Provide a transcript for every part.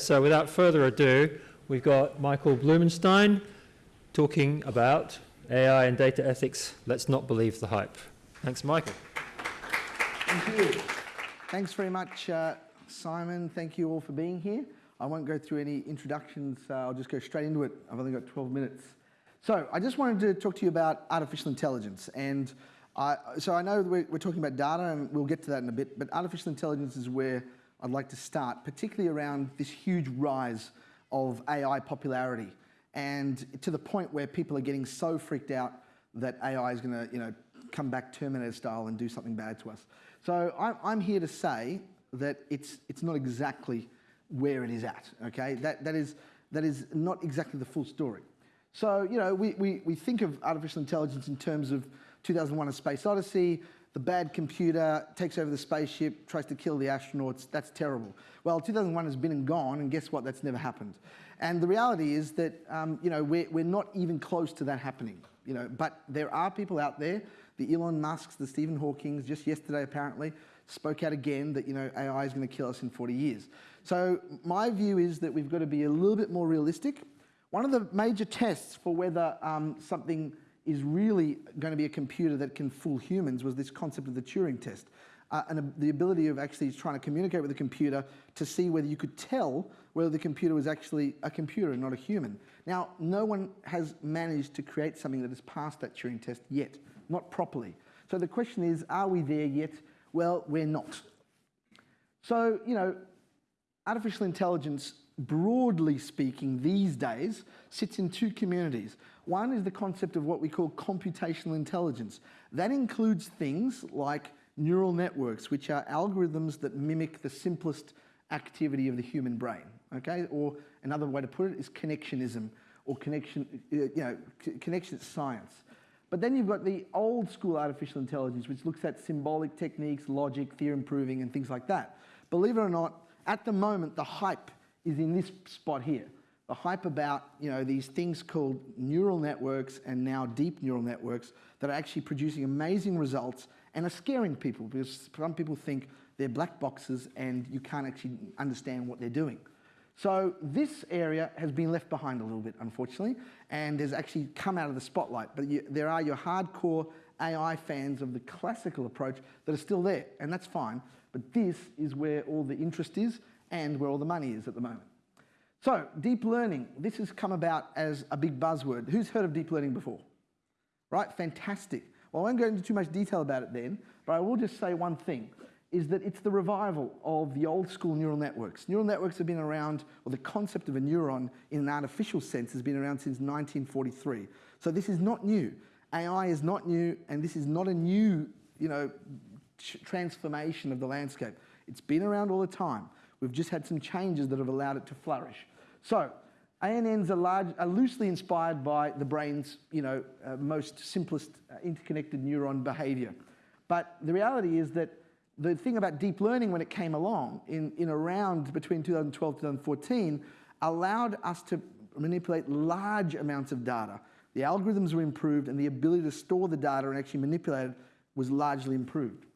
so without further ado, we've got Michael Blumenstein talking about AI and data ethics. Let's not believe the hype. Thanks, Michael. Thank you. Thanks very much, uh, Simon. Thank you all for being here. I won't go through any introductions. Uh, I'll just go straight into it. I've only got 12 minutes. So I just wanted to talk to you about artificial intelligence. And I, so I know we're, we're talking about data, and we'll get to that in a bit, but artificial intelligence is where I'd like to start, particularly around this huge rise of AI popularity and to the point where people are getting so freaked out that AI is going to you know, come back Terminator style and do something bad to us. So I'm, here to say that it's, it's not exactly where it is at, okay? That, that, is, that is not exactly the full story. So, you know, we, we, we think of artificial intelligence in terms of 2001 A Space Odyssey, the bad computer takes over the spaceship, tries to kill the astronauts, that's terrible. Well, 2001 has been and gone, and guess what, that's never happened. And the reality is that, um, you know, we're, we're not even close to that happening, you know, but there are people out there, the Elon Musks, the Stephen Hawkings, just yesterday apparently, spoke out again that, you know, AI is going to kill us in 40 years. So my view is that we've got to be a little bit more realistic. One of the major tests for whether um, something is really going to be a computer that can fool humans was this concept of the Turing test. Uh, and the ability of actually trying to communicate with the computer to see whether you could tell whether the computer was actually a computer and not a human. Now, no one has managed to create something that has passed that Turing test yet, not properly. So the question is, are we there yet? Well, we're not. So, you know, artificial intelligence, broadly speaking, these days, sits in two communities. One is the concept of what we call computational intelligence. That includes things like neural networks, which are algorithms that mimic the simplest activity of the human brain, okay? Or another way to put it is connectionism, or connection, uh, you know, connection science. But then you've got the old school artificial intelligence, which looks at symbolic techniques, logic, theorem proving, and things like that. Believe it or not, at the moment, the hype is in this spot here the hype about you know, these things called neural networks and now deep neural networks that are actually producing amazing results and are scaring people because some people think they're black boxes and you can't actually understand what they're doing. So this area has been left behind a little bit, unfortunately, and has actually come out of the spotlight. But you, there are your hardcore AI fans of the classical approach that are still there, and that's fine. But this is where all the interest is and where all the money is at the moment. So, deep learning, this has come about as a big buzzword. Who's heard of deep learning before? Right, fantastic. Well, I won't go into too much detail about it then, but I will just say one thing, is that it's the revival of the old school neural networks. Neural networks have been around, or the concept of a neuron in an artificial sense has been around since 1943. So this is not new. AI is not new, and this is not a new, you know, transformation of the landscape. It's been around all the time. We've just had some changes that have allowed it to flourish. So ANNs are, large, are loosely inspired by the brain's you know, uh, most simplest uh, interconnected neuron behavior. But the reality is that the thing about deep learning when it came along in, in around between 2012 and 2014 allowed us to manipulate large amounts of data. The algorithms were improved and the ability to store the data and actually manipulate it was largely improved.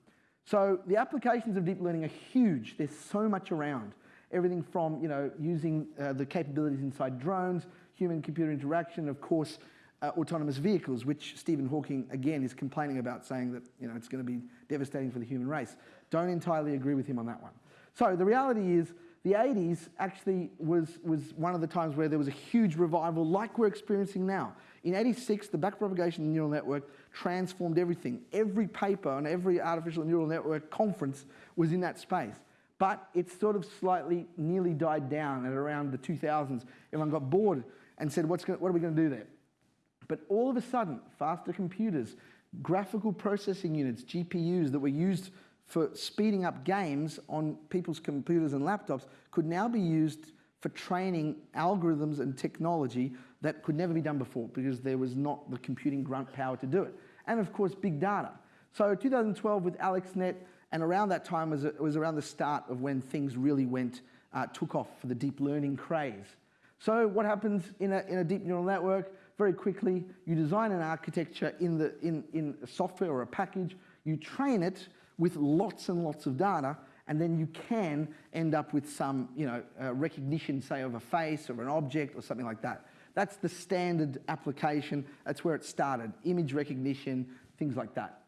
So the applications of deep learning are huge. There's so much around. Everything from you know, using uh, the capabilities inside drones, human-computer interaction, of course, uh, autonomous vehicles, which Stephen Hawking, again, is complaining about, saying that you know, it's going to be devastating for the human race. Don't entirely agree with him on that one. So the reality is, the 80s actually was, was one of the times where there was a huge revival like we're experiencing now. In 86, the backpropagation neural network transformed everything. Every paper on every artificial neural network conference was in that space. But it sort of slightly nearly died down at around the 2000s. Everyone got bored and said, What's going, what are we going to do there? But all of a sudden, faster computers, graphical processing units, GPUs that were used for speeding up games on people's computers and laptops could now be used for training algorithms and technology that could never be done before because there was not the computing grunt power to do it. And of course, big data. So 2012 with AlexNet, and around that time was, was around the start of when things really went, uh, took off for the deep learning craze. So what happens in a, in a deep neural network? Very quickly, you design an architecture in, the, in, in software or a package, you train it with lots and lots of data, and then you can end up with some, you know, uh, recognition, say, of a face or an object or something like that. That's the standard application. That's where it started. Image recognition, things like that.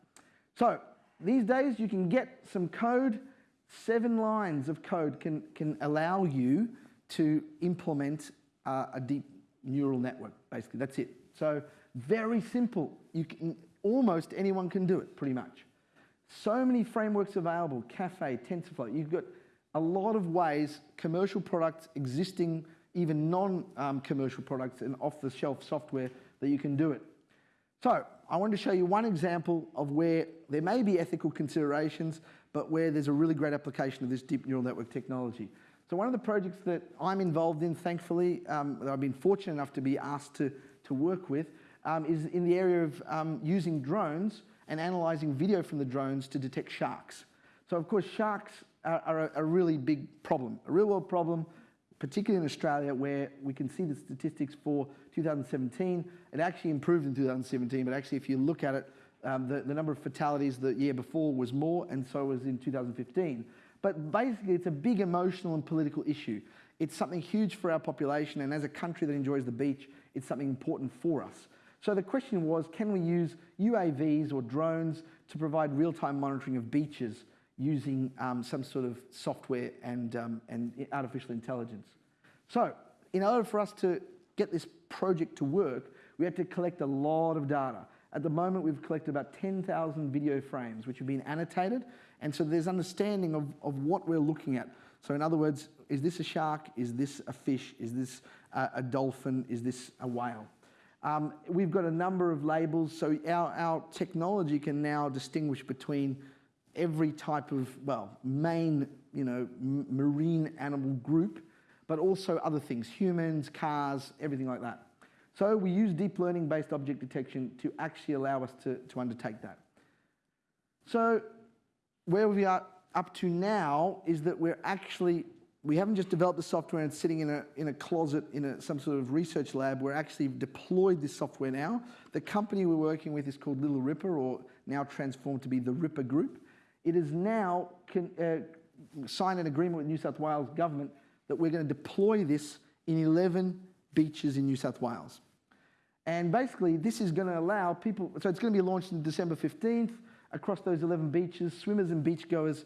So these days you can get some code. Seven lines of code can, can allow you to implement uh, a deep neural network, basically. That's it. So very simple. You can, almost anyone can do it, pretty much. So many frameworks available, Caffe, TensorFlow. You've got a lot of ways, commercial products, existing, even non-commercial um, products and off-the-shelf software that you can do it. So I wanted to show you one example of where there may be ethical considerations, but where there's a really great application of this deep neural network technology. So one of the projects that I'm involved in, thankfully, um, that I've been fortunate enough to be asked to, to work with, um, is in the area of um, using drones and analysing video from the drones to detect sharks. So of course, sharks are, are a, a really big problem, a real world problem, particularly in Australia, where we can see the statistics for 2017. It actually improved in 2017, but actually if you look at it, um, the, the number of fatalities the year before was more, and so was in 2015. But basically, it's a big emotional and political issue. It's something huge for our population, and as a country that enjoys the beach, it's something important for us. So the question was, can we use UAVs or drones to provide real-time monitoring of beaches using um, some sort of software and, um, and artificial intelligence? So in order for us to get this project to work, we had to collect a lot of data. At the moment, we've collected about 10,000 video frames, which have been annotated, and so there's understanding of, of what we're looking at. So in other words, is this a shark? Is this a fish? Is this a, a dolphin? Is this a whale? Um, we've got a number of labels, so our, our technology can now distinguish between every type of, well, main, you know, marine animal group, but also other things, humans, cars, everything like that. So we use deep learning based object detection to actually allow us to, to undertake that. So where we are up to now is that we're actually we haven't just developed the software and it's sitting in a, in a closet in a, some sort of research lab. We're actually deployed this software now. The company we're working with is called Little Ripper, or now transformed to be the Ripper Group. It is now can, uh, signed an agreement with New South Wales government that we're going to deploy this in 11 beaches in New South Wales. And basically, this is going to allow people, so it's going to be launched on December 15th across those 11 beaches. Swimmers and beachgoers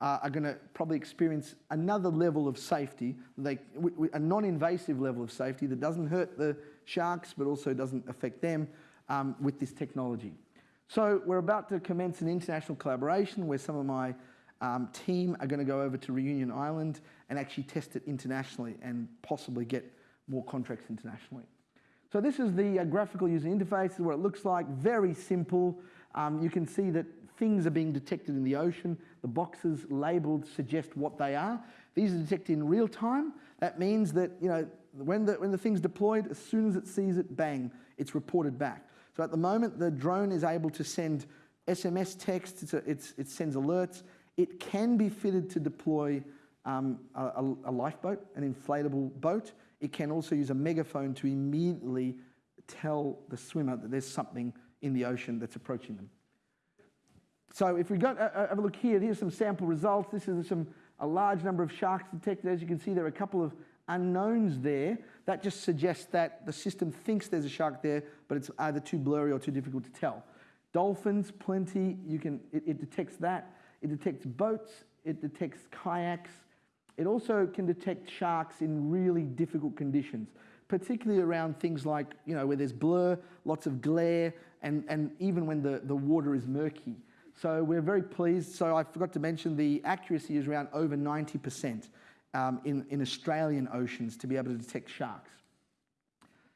uh, are going to probably experience another level of safety, a non-invasive level of safety that doesn't hurt the sharks but also doesn't affect them um, with this technology. So we're about to commence an international collaboration where some of my um, team are going to go over to Reunion Island and actually test it internationally and possibly get more contracts internationally. So this is the uh, graphical user interface, is what it looks like, very simple. Um, you can see that things are being detected in the ocean. The boxes labeled suggest what they are. These are detected in real time. That means that you know, when, the, when the thing's deployed, as soon as it sees it, bang, it's reported back. So at the moment, the drone is able to send SMS text, it's a, it's, it sends alerts. It can be fitted to deploy um, a, a lifeboat, an inflatable boat. It can also use a megaphone to immediately tell the swimmer that there's something in the ocean that's approaching them. So if we go, uh, uh, have a look here, here's some sample results. This is some, a large number of sharks detected. As you can see, there are a couple of unknowns there. That just suggests that the system thinks there's a shark there, but it's either too blurry or too difficult to tell. Dolphins, plenty. You can, it, it detects that. It detects boats. It detects kayaks. It also can detect sharks in really difficult conditions, particularly around things like, you know, where there's blur, lots of glare, and, and even when the, the water is murky. So we're very pleased. So I forgot to mention the accuracy is around over 90% um, in, in Australian oceans to be able to detect sharks.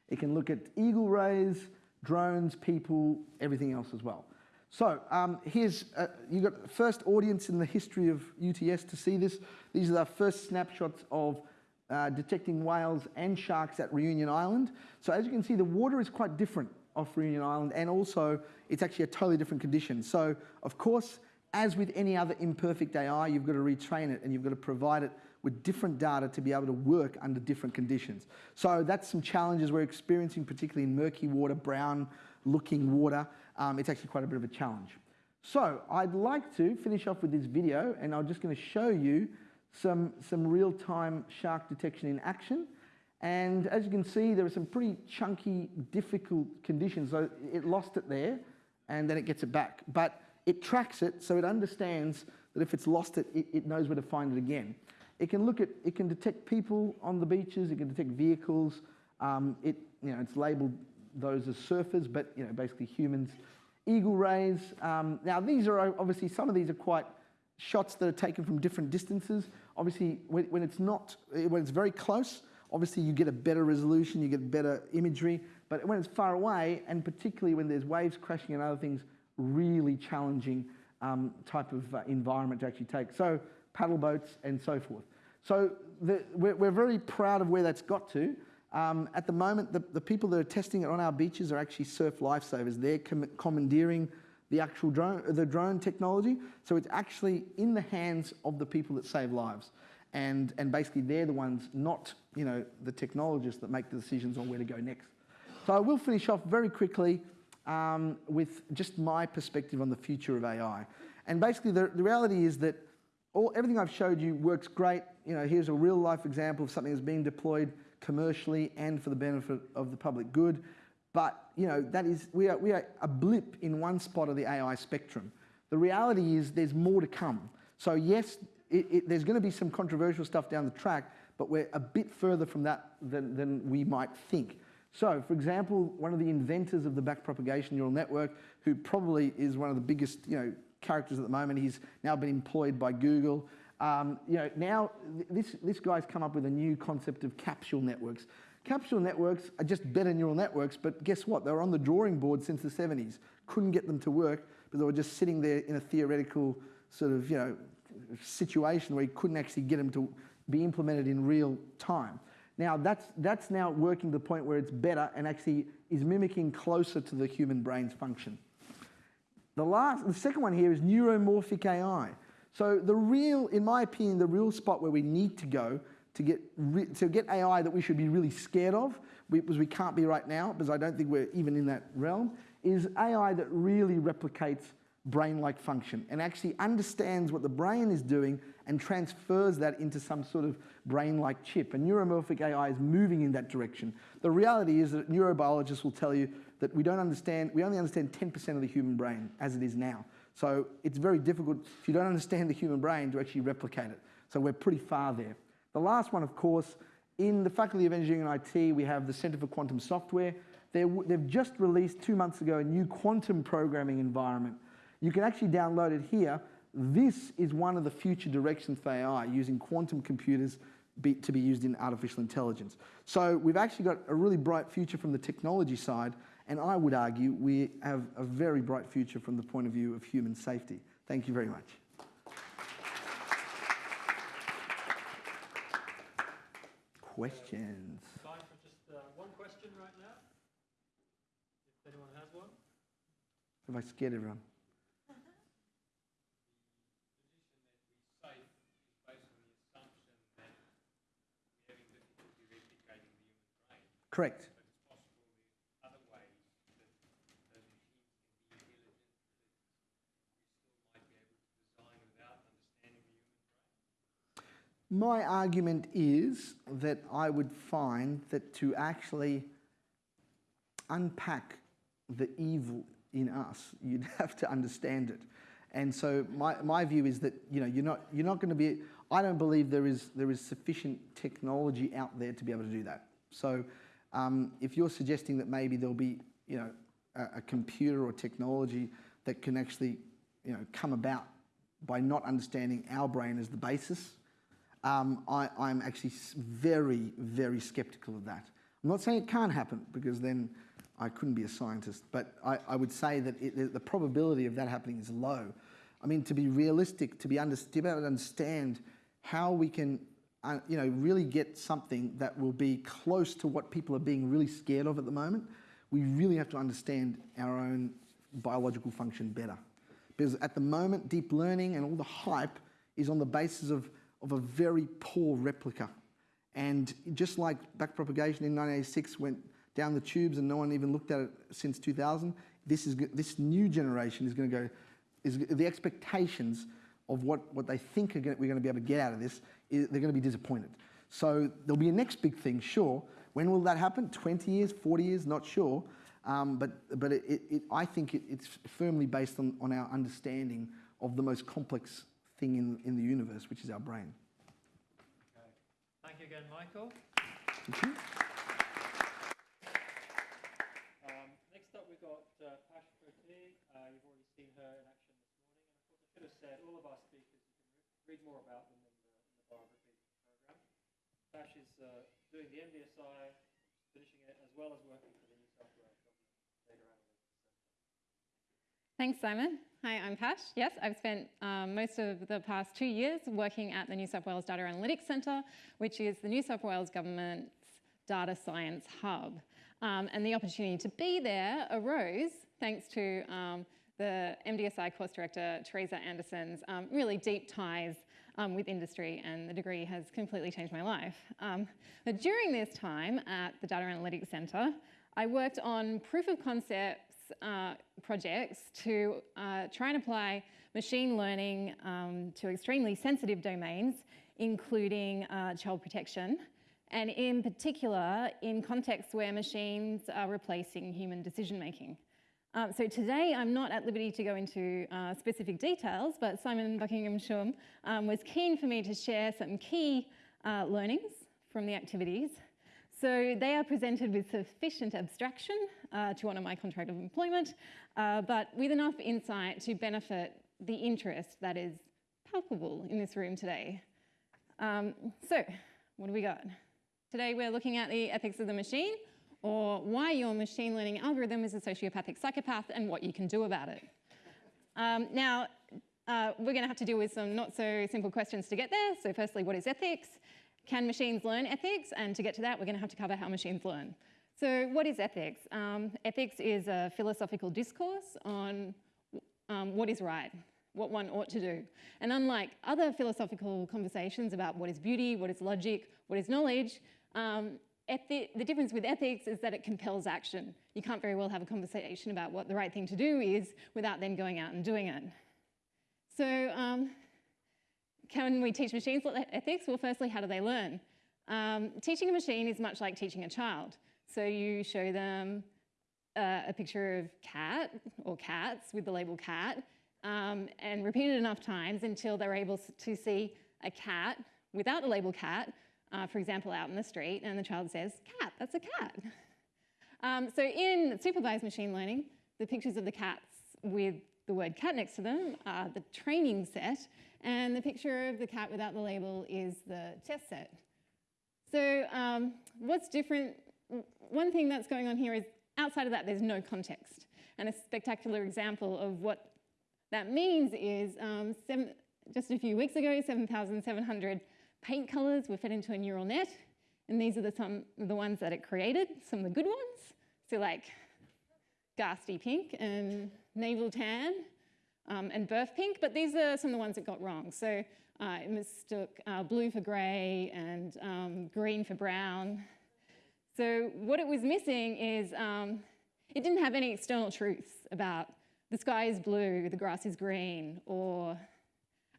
It can look at eagle rays, drones, people, everything else as well. So um, here's, uh, you got the first audience in the history of UTS to see this. These are the first snapshots of uh, detecting whales and sharks at Reunion Island. So as you can see, the water is quite different off Reunion Island, and also it's actually a totally different condition. So, of course, as with any other imperfect AI, you've got to retrain it and you've got to provide it with different data to be able to work under different conditions. So that's some challenges we're experiencing, particularly in murky water, brown looking water. Um, it's actually quite a bit of a challenge. So I'd like to finish off with this video and I'm just going to show you some, some real-time shark detection in action. And as you can see, there are some pretty chunky, difficult conditions. So it lost it there and then it gets it back. But it tracks it so it understands that if it's lost it, it, it knows where to find it again. It can look at, it can detect people on the beaches, it can detect vehicles. Um, it, you know, it's labeled those as surfers, but you know, basically humans. Eagle rays. Um, now these are obviously, some of these are quite shots that are taken from different distances. Obviously, when, when it's not, when it's very close, obviously you get a better resolution, you get better imagery. But when it's far away, and particularly when there's waves crashing and other things, really challenging um, type of uh, environment to actually take. So paddle boats and so forth. So the, we're, we're, very proud of where that's got to. Um, at the moment, the, the, people that are testing it on our beaches are actually surf lifesavers. They're com commandeering the actual drone, the drone technology. So it's actually in the hands of the people that save lives. And, and basically they're the ones, not you know, the technologists that make the decisions on where to go next. So I will finish off very quickly um, with just my perspective on the future of AI. And basically the, the reality is that all, everything I've showed you works great. You know, here's a real life example of something that's being deployed commercially and for the benefit of the public good. But you know, that is, we are, we are a blip in one spot of the AI spectrum. The reality is there's more to come. So yes, it, it, there's going to be some controversial stuff down the track, but we're a bit further from that than, than we might think. So, for example, one of the inventors of the backpropagation neural network, who probably is one of the biggest you know, characters at the moment, he's now been employed by Google. Um, you know, now this, this guy's come up with a new concept of capsule networks. Capsule networks are just better neural networks, but guess what? They were on the drawing board since the 70s. Couldn't get them to work, but they were just sitting there in a theoretical sort of, you know, situation where you couldn't actually get them to be implemented in real time. Now that's, that's now working to the point where it's better and actually is mimicking closer to the human brain's function. The, last, the second one here is neuromorphic AI. So the real, in my opinion, the real spot where we need to go to get, to get AI that we should be really scared of, because we can't be right now, because I don't think we're even in that realm, is AI that really replicates brain-like function and actually understands what the brain is doing and transfers that into some sort of brain-like chip. And neuromorphic AI is moving in that direction. The reality is that neurobiologists will tell you that we don't understand, we only understand 10% of the human brain as it is now. So it's very difficult, if you don't understand the human brain, to actually replicate it. So we're pretty far there. The last one, of course, in the Faculty of Engineering and IT, we have the Centre for Quantum Software. they have just released two months ago a new quantum programming environment. You can actually download it here. This is one of the future directions for AI, using quantum computers be, to be used in artificial intelligence. So we've actually got a really bright future from the technology side, and I would argue we have a very bright future from the point of view of human safety. Thank you very much. Questions? Time for just uh, one question right now. If anyone has one. Have I scared everyone? Correct. My argument is that I would find that to actually unpack the evil in us, you'd have to understand it. And so my, my view is that you know, you're not, you're not going to be, I don't believe there is, there is sufficient technology out there to be able to do that. So um, if you're suggesting that maybe there'll be you know, a, a computer or technology that can actually you know, come about by not understanding our brain as the basis um, I, am actually very, very skeptical of that. I'm not saying it can't happen because then I couldn't be a scientist, but I, I would say that it, the probability of that happening is low. I mean, to be realistic, to be, under, to be able to understand how we can uh, you know, really get something that will be close to what people are being really scared of at the moment, we really have to understand our own biological function better. Because at the moment, deep learning and all the hype is on the basis of of a very poor replica. And just like backpropagation in 1986 went down the tubes and no one even looked at it since 2000, this, is, this new generation is going to go is the expectations of what, what they think are gonna, we're going to be able to get out of this, is, they're going to be disappointed. So there'll be a next big thing, sure. When will that happen? 20 years, 40 years? Not sure. Um, but but it, it, I think it, it's firmly based on, on our understanding of the most complex thing in, in the universe, which is our brain. Okay. Thank you again, Michael. Thank you. Um, next up, we've got uh, Pash Purti. Uh, you've already seen her in action this morning. And of course, I should have said all of our speakers, you can re- read more about them in the, in the biography program. Pash is uh, doing the MDSI, finishing it, as well as working for the New South Wales Government Data Analytics Centre. Thanks, Simon. Hi, I'm Pash. Yes, I've spent um, most of the past two years working at the New South Wales Data Analytics Centre, which is the New South Wales Government's data science hub. Um, and the opportunity to be there arose thanks to um, the MDSI course director, Teresa Anderson's um, really deep ties um, with industry, and the degree has completely changed my life. Um, but during this time at the Data Analytics Centre, I worked on proof of concepts uh, projects to uh, try and apply machine learning um, to extremely sensitive domains, including uh, child protection, and in particular in contexts where machines are replacing human decision making. Um, so today I'm not at liberty to go into uh, specific details, but Simon Buckingham Shum um, was keen for me to share some key uh, learnings from the activities so they are presented with sufficient abstraction uh, to honour my contract of employment, uh, but with enough insight to benefit the interest that is palpable in this room today. Um, so, what do we got? Today we're looking at the ethics of the machine, or why your machine learning algorithm is a sociopathic psychopath and what you can do about it. Um, now, uh, we're going to have to deal with some not so simple questions to get there. So firstly, what is ethics? Can machines learn ethics? And to get to that, we're going to have to cover how machines learn. So what is ethics? Um, ethics is a philosophical discourse on um, what is right, what one ought to do. And unlike other philosophical conversations about what is beauty, what is logic, what is knowledge, um, the difference with ethics is that it compels action. You can't very well have a conversation about what the right thing to do is without then going out and doing it. So um, can we teach machines ethics? Well, firstly, how do they learn? Um, teaching a machine is much like teaching a child. So you show them uh, a picture of cat or cats with the label cat um, and repeat it enough times until they're able to see a cat without the label cat, uh, for example, out in the street, and the child says, cat, that's a cat. Um, so in supervised machine learning, the pictures of the cats with the word cat next to them are the training set, and the picture of the cat without the label is the test set. So um, what's different, one thing that's going on here is outside of that, there's no context. And a spectacular example of what that means is um, seven, just a few weeks ago, 7,700 paint colors were fed into a neural net. And these are the, some, the ones that it created, some of the good ones. So like ghastly pink and navel tan um, and birth pink, but these are some of the ones that got wrong. So uh, it mistook uh, blue for grey and um, green for brown. So what it was missing is um, it didn't have any external truths about the sky is blue, the grass is green, or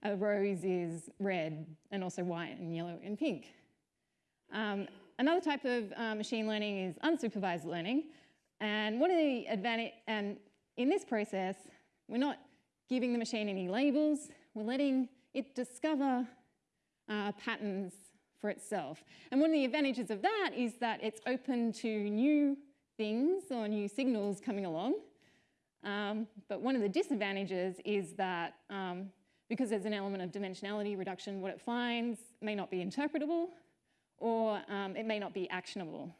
a rose is red and also white and yellow and pink. Um, another type of uh, machine learning is unsupervised learning. And one of the advantage, and in this process, we're not giving the machine any labels, we're letting it discover uh, patterns for itself. And one of the advantages of that is that it's open to new things or new signals coming along. Um, but one of the disadvantages is that um, because there's an element of dimensionality reduction, what it finds may not be interpretable or um, it may not be actionable.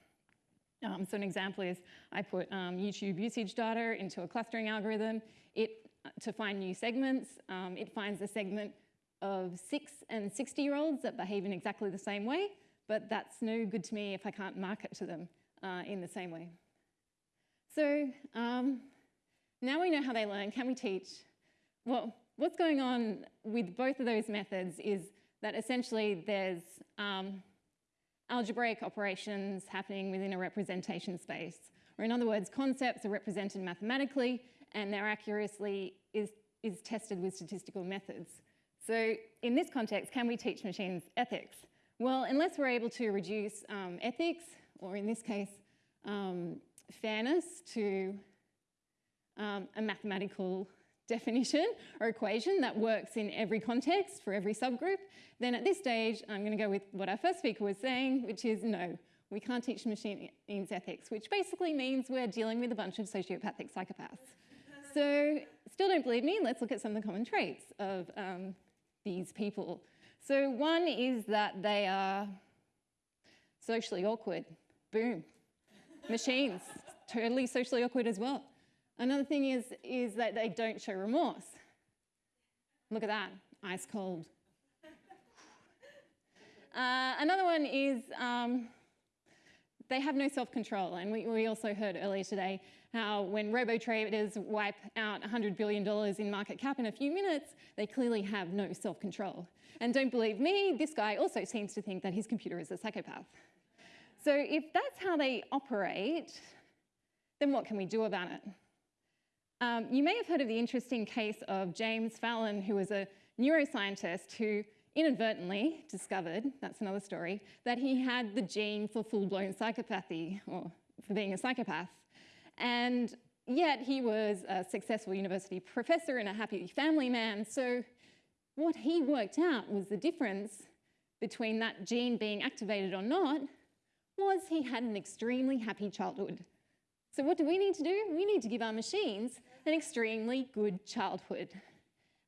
Um, so an example is I put um, YouTube usage data into a clustering algorithm. It to find new segments. Um, it finds a segment of six and 60 year olds that behave in exactly the same way, but that's no good to me if I can't market to them uh, in the same way. So um, now we know how they learn, can we teach? Well, what's going on with both of those methods is that essentially there's um, algebraic operations happening within a representation space. Or in other words, concepts are represented mathematically and their accuracy is, is tested with statistical methods. So in this context, can we teach machines ethics? Well, unless we're able to reduce um, ethics, or in this case, um, fairness to um, a mathematical definition or equation that works in every context for every subgroup, then at this stage, I'm going to go with what our first speaker was saying, which is no, we can't teach machines ethics, which basically means we're dealing with a bunch of sociopathic psychopaths. So still don't believe me, let's look at some of the common traits of um, these people. So one is that they are socially awkward. Boom. Machines, totally socially awkward as well. Another thing is, is that they don't show remorse. Look at that, ice cold. Uh, another one is um, they have no self-control. And we, we also heard earlier today how when robo-traders wipe out $100 billion in market cap in a few minutes, they clearly have no self-control. And don't believe me, this guy also seems to think that his computer is a psychopath. So if that's how they operate, then what can we do about it? Um, you may have heard of the interesting case of James Fallon, who was a neuroscientist who inadvertently discovered, that's another story, that he had the gene for full-blown psychopathy, or for being a psychopath. And yet he was a successful university professor and a happy family man. So what he worked out was the difference between that gene being activated or not was he had an extremely happy childhood. So what do we need to do? We need to give our machines an extremely good childhood.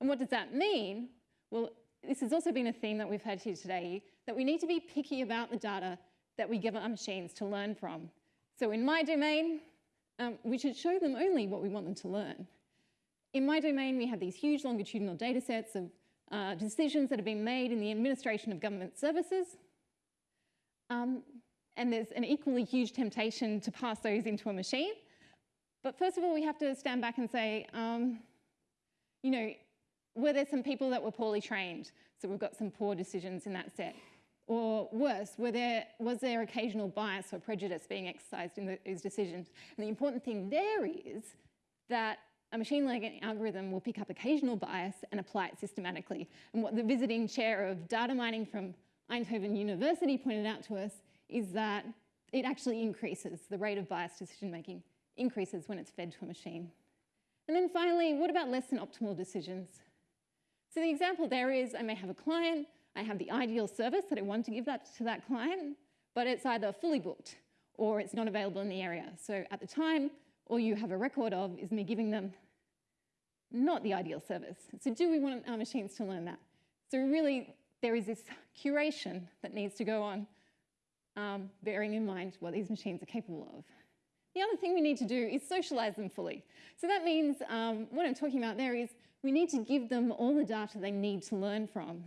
And what does that mean? Well, this has also been a theme that we've had here today, that we need to be picky about the data that we give our machines to learn from. So in my domain, um, we should show them only what we want them to learn. In my domain, we have these huge longitudinal data sets of uh, decisions that have been made in the administration of government services. Um, and there's an equally huge temptation to pass those into a machine. But first of all, we have to stand back and say, um, you know, were there some people that were poorly trained? So we've got some poor decisions in that set. Or worse, there, was there occasional bias or prejudice being exercised in those decisions? And the important thing there is that a machine learning algorithm will pick up occasional bias and apply it systematically. And what the visiting chair of data mining from Eindhoven University pointed out to us is that it actually increases, the rate of biased decision making increases when it's fed to a machine. And then finally, what about less than optimal decisions? So the example there is I may have a client, I have the ideal service that I want to give that to that client, but it's either fully booked or it's not available in the area. So at the time, all you have a record of is me giving them not the ideal service. So do we want our machines to learn that? So really, there is this curation that needs to go on, um, bearing in mind what these machines are capable of. The other thing we need to do is socialize them fully. So that means um, what I'm talking about there is we need to give them all the data they need to learn from.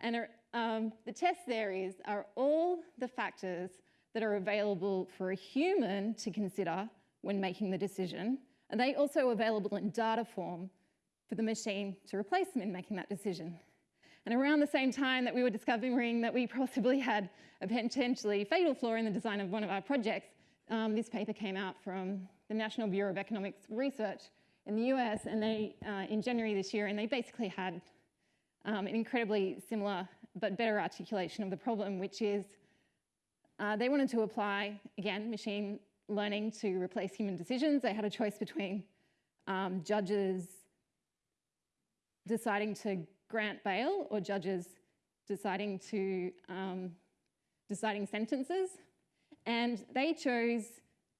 And um, the test there is, are all the factors that are available for a human to consider when making the decision, are they also available in data form for the machine to replace them in making that decision? And around the same time that we were discovering that we possibly had a potentially fatal flaw in the design of one of our projects, um, this paper came out from the National Bureau of Economics Research in the US and they, uh, in January this year, and they basically had um, an incredibly similar but better articulation of the problem, which is uh, they wanted to apply, again, machine learning to replace human decisions. They had a choice between um, judges deciding to grant bail or judges deciding to um, deciding sentences. And they chose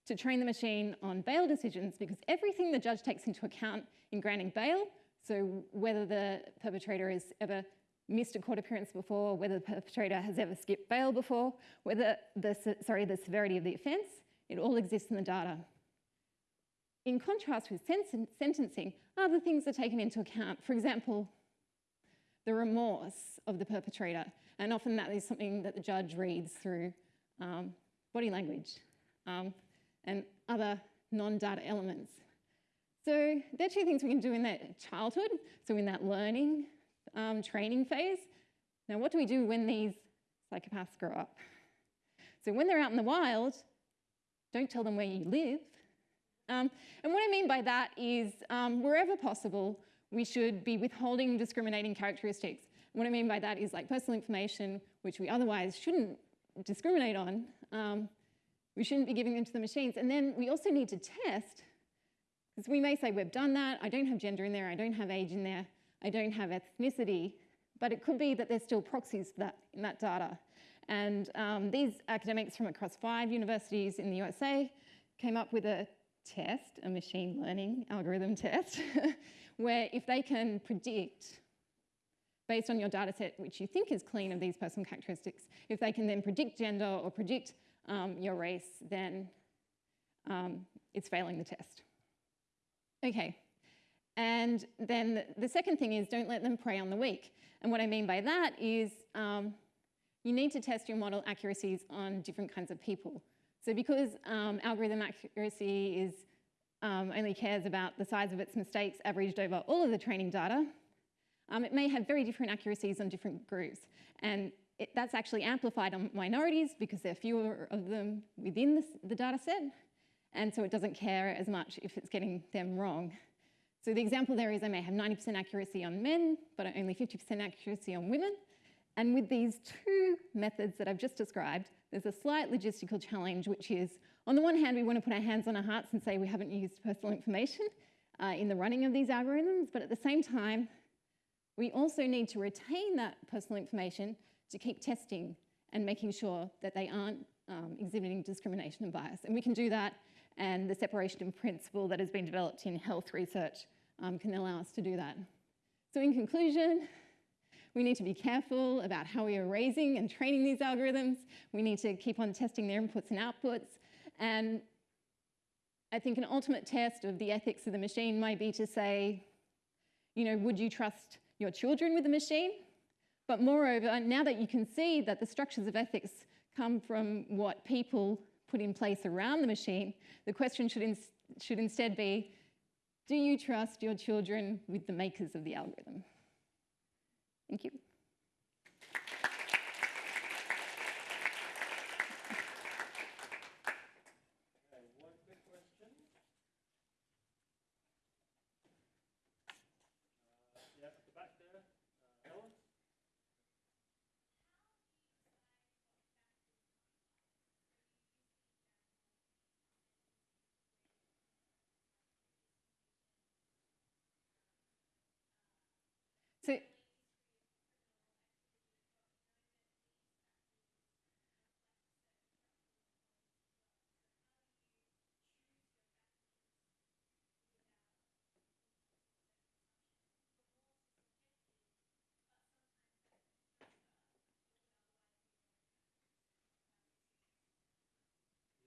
to train the machine on bail decisions because everything the judge takes into account in granting bail, so whether the perpetrator has ever missed a court appearance before, whether the perpetrator has ever skipped bail before, whether the, sorry, the severity of the offence, it all exists in the data. In contrast with sen sentencing, other things are taken into account. For example, the remorse of the perpetrator. And often that is something that the judge reads through um, body language. Um, and other non-data elements. So there are two things we can do in that childhood, so in that learning um, training phase. Now what do we do when these psychopaths grow up? So when they're out in the wild, don't tell them where you live. Um, and what I mean by that is um, wherever possible, we should be withholding discriminating characteristics. What I mean by that is like personal information, which we otherwise shouldn't discriminate on, um, we shouldn't be giving them to the machines. And then we also need to test, because we may say we've done that, I don't have gender in there, I don't have age in there, I don't have ethnicity, but it could be that there's still proxies for that in that data. And um, these academics from across five universities in the USA came up with a test, a machine learning algorithm test, where if they can predict, based on your data set, which you think is clean of these personal characteristics, if they can then predict gender or predict um, your race, then um, it's failing the test. Okay, and then the, second thing is don't let them prey on the weak. And what I mean by that is um, you need to test your model accuracies on different kinds of people. So because um, algorithm accuracy is um, only cares about the size of its mistakes averaged over all of the training data, um, it may have very different accuracies on different groups. And it, that's actually amplified on minorities because there are fewer of them within the, the data set. And so it doesn't care as much if it's getting them wrong. So the example there is I may have 90% accuracy on men, but only 50% accuracy on women. And with these two methods that I've just described, there's a slight logistical challenge, which is, on the one hand, we want to put our hands on our hearts and say we haven't used personal information uh, in the running of these algorithms, but at the same time, we also need to retain that personal information to keep testing and making sure that they aren't um, exhibiting discrimination and bias. And we can do that, and the separation of principle that has been developed in health research um, can allow us to do that. So in conclusion, we need to be careful about how we are raising and training these algorithms. We need to keep on testing their inputs and outputs. And I think an ultimate test of the ethics of the machine might be to say, you know, would you trust your children with the machine? But moreover, now that you can see that the structures of ethics come from what people put in place around the machine, the question should, in should instead be, do you trust your children with the makers of the algorithm? Thank you.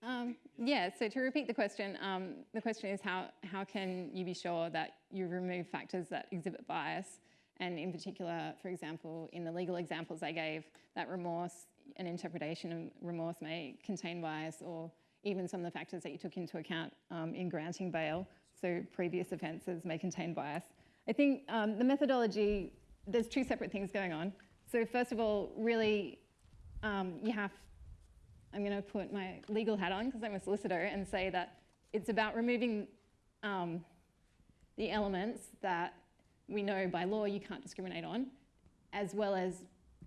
Um, yeah, so to repeat the question, um, the question is how, how can you be sure that you remove factors that exhibit bias? And in particular, for example, in the legal examples I gave, that remorse, an interpretation of remorse may contain bias or even some of the factors that you took into account um, in granting bail, so previous offences may contain bias. I think um, the methodology, there's two separate things going on. So first of all, really, um, you have I'm going to put my legal hat on because I'm a solicitor and say that it's about removing um, the elements that we know by law you can't discriminate on, as well as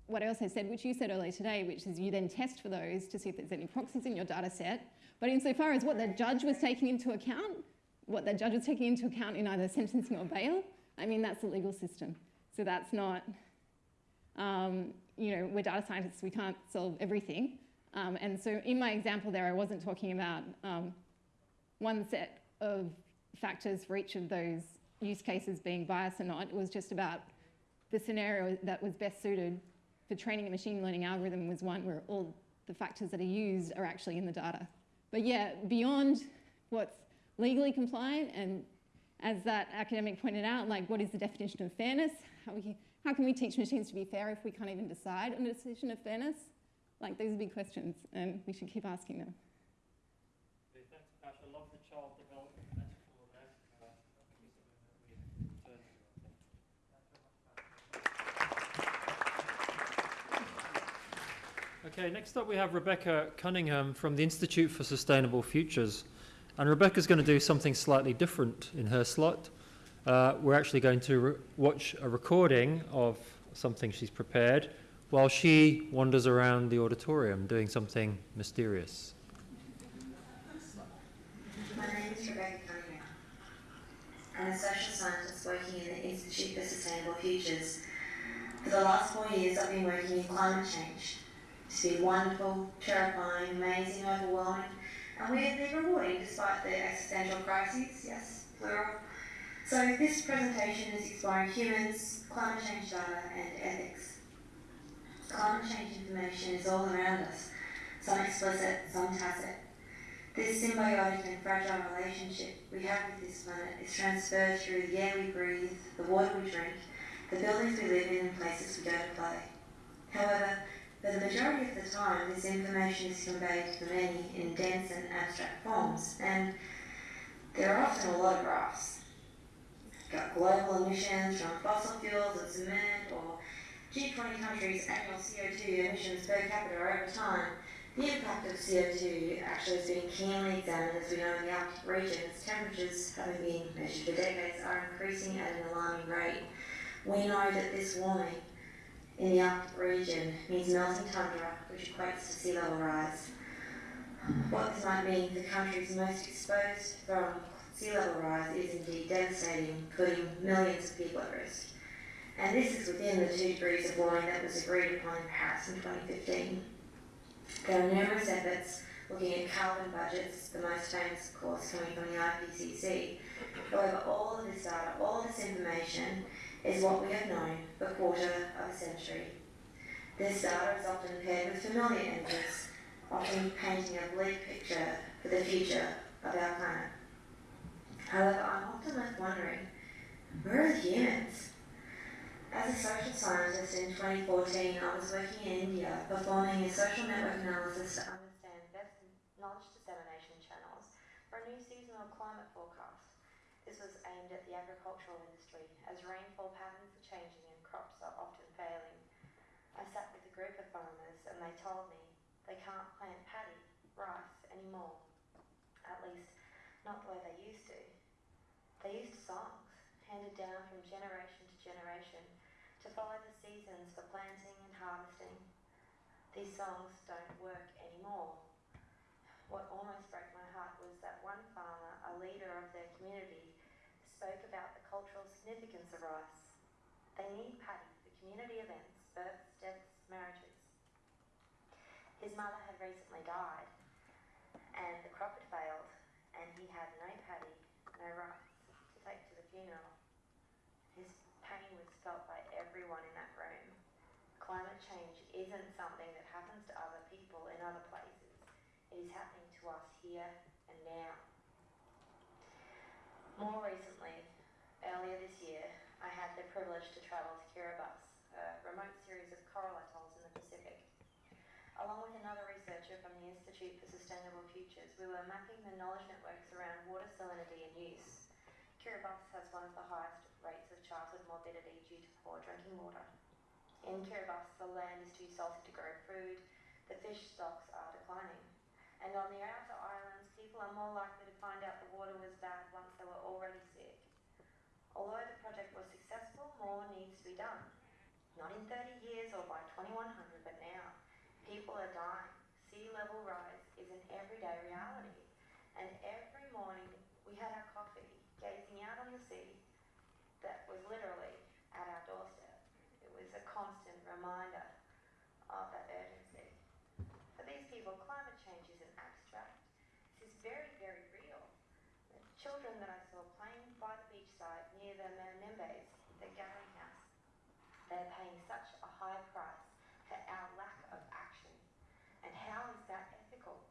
what I also said, which you said earlier today, which is you then test for those to see if there's any proxies in your data set. But insofar as what the judge was taking into account, what the judge was taking into account in either sentencing or bail, I mean, that's the legal system. So that's not, um, you know, we're data scientists, we can't solve everything. Um, and so in my example there, I wasn't talking about um, one set of factors for each of those use cases being biased or not. It was just about the scenario that was best suited for training a machine learning algorithm was one where all the factors that are used are actually in the data. But yeah, beyond what's legally compliant and as that academic pointed out, like what is the definition of fairness? How, we, how can we teach machines to be fair if we can't even decide on a decision of fairness? Like these are big questions and we should keep asking them. Okay, thanks, Tash. I love the child development metaphor there. That can be something that we turn to, I think. Okay, next up we have Rebecca Cunningham from the Institute for Sustainable Futures. And Rebecca's going to do something slightly different in her slot. uh, we're actually going to re- watch a recording of something she's prepared while she wanders around the auditorium doing something mysterious. My name is Rebecca. I'm a social scientist working in the Institute for Sustainable Futures. For the last four years, I've been working in climate change. It's been wonderful, terrifying, amazing, overwhelming, and weirdly rewarding despite the existential crises, yes, plural. So this presentation is exploring humans, climate change data, and ethics. Climate change information is all around us, some explicit, some tacit. This symbiotic and fragile relationship we have with this planet is transferred through the air we breathe, the water we drink, the buildings we live in, and places we go to play. However, for the majority of the time, this information is conveyed to the many in dense and abstract forms, and there are often a lot of graphs. You've got global emissions from fossil fuels and cement, or G20 countries' annual CO2 emissions per capita over time, the impact of CO2 actually is being keenly examined as we know in the Arctic region as temperatures having been measured for decades are increasing at an alarming rate. We know that this warming in the Arctic region means melting tundra, which equates to sea level rise. What this might mean for countries most exposed from sea level rise is indeed devastating, putting millions of people at risk. And this is within the two degrees of warming that was agreed upon in Paris in 2015. There are numerous efforts looking at carbon budgets, the most famous, of course, coming from the IPCC. However, all of this data, all this information is what we have known for a quarter of a century. This data is often paired with familiar images, often painting a bleak picture for the future of our planet. However, I'm often left wondering, where are the humans? As a social scientist in 2014, I was working in India performing a social network analysis to understand best knowledge dissemination channels for a new seasonal climate forecast. This was aimed at the agricultural industry as rainfall patterns are changing and crops are often failing. I sat with a group of farmers and they told me they can't plant paddy, rice anymore. At least, not the way they used to. They used songs handed down from generation follow the seasons for planting and harvesting. These songs don't work anymore. What almost broke my heart was that one farmer, a leader of their community, spoke about the cultural significance of rice. They need paddy for community events, births, deaths, marriages. His mother had recently died, and the crop had failed, and he had no paddy, no rice to take to the funeral. His pain was felt by everyone in that room. Climate change isn't something that happens to other people in other places. It is happening to us here and now. More recently, earlier this year, I had the privilege to travel to Kiribati, a remote series of coral atolls in the Pacific. Along with another researcher from the Institute for Sustainable Futures, we were mapping the knowledge networks around water salinity and use. Kiribati has one of the highest rates of childhood morbidity due to poor drinking water. In Kiribati, the land is too salty to grow food, the fish stocks are declining, and on the outer islands, people are more likely to find out the water was bad once they were already sick. Although the project was successful, more needs to be done. Not in 30 years or by 2100, but now. People are dying. Sea level rise is an everyday reality. And every morning we had our coffee, gazing out on the sea that was literally at our doorstep. It was a constant reminder of that urgency. For these people, climate change isn't abstract. This is very, very real. The children that I saw playing by the beachside near the Menembes, the gathering house, they're paying such a high price for our lack of action. And how is that ethical?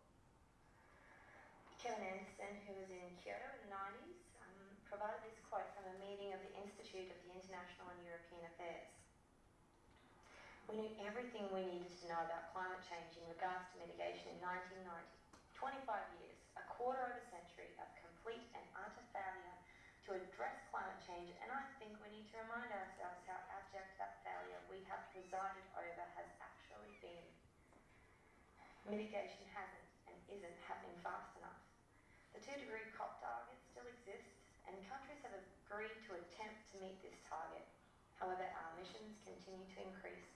Kevin Anderson, who was in Kyoto in the 90s, um, provided this quote from a meeting of the Institute of the International and European Affairs. We knew everything we needed to know about climate change in regards to mitigation in 1990. 25 years, a quarter of a century of complete and utter failure to address climate change, and I think we need to remind ourselves how abject that failure we have presided over has actually been. Mitigation hasn't and isn't happening fast enough. The two degree COP target still exists, and countries have agreed to attempt to meet this target. However, our emissions continue to increase,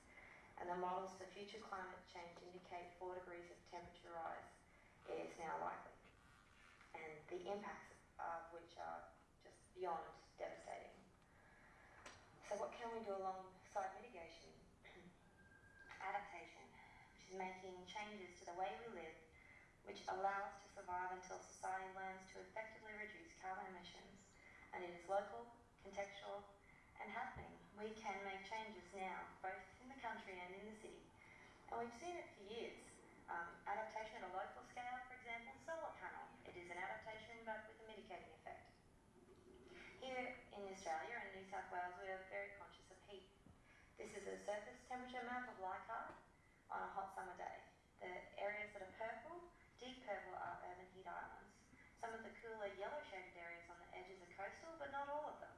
and the models for future climate change indicate 4 degrees of temperature rise is now likely, and the impacts of which are just beyond devastating. So, what can we do alongside mitigation? Adaptation, which is making changes to the way we live, which allow until society learns to effectively reduce carbon emissions. And it is local, contextual, and happening. We can make changes now, both in the country and in the city. And we've seen it for years. Um, adaptation at a local scale, for example, solar panel. It is an adaptation but with a mitigating effect. Here in Australia and New South Wales, we are very conscious of heat. This is a surface temperature map of Leichhardt on a hot summer day. The areas that are purple, deep purple, are urban heat islands. Some of the cooler yellow shaded areas on the edges are coastal, but not all of them.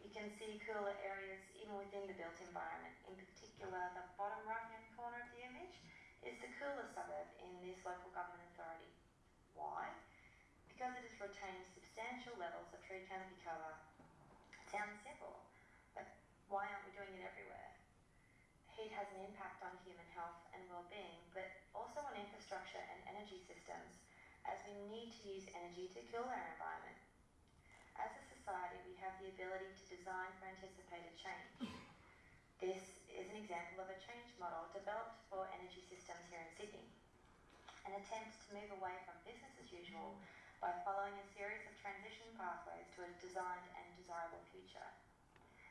You can see cooler areas even within the built environment. In particular, the bottom right hand corner of the image is the coolest suburb in this local government authority. Why? Because it has retained substantial levels of tree canopy cover. It sounds simple, but why aren't we doing it everywhere? Heat has an impact on human health and well-being, but also on infrastructure and energy systems, as we need to use energy to cool our environment. Society, we have the ability to design for anticipated change. This is an example of a change model developed for energy systems here in Sydney. An attempt to move away from business as usual by following a series of transition pathways to a designed and desirable future.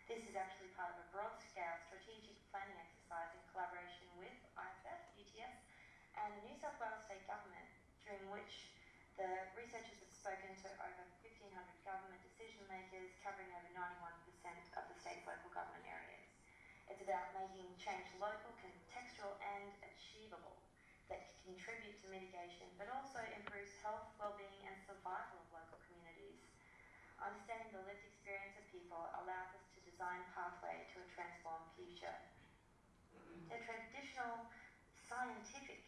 This is actually part of a broad scale strategic planning exercise in collaboration with ISF, UTS, and the New South Wales State Government, during which the researchers have spoken to over 1,500 government decision makers covering over 91% of the state's local government areas. It's about making change local, contextual, and achievable that can contribute to mitigation, but also improves health, well-being, and survival of local communities. Understanding the lived experience of people allows us to design pathway to a transformed future. The traditional scientific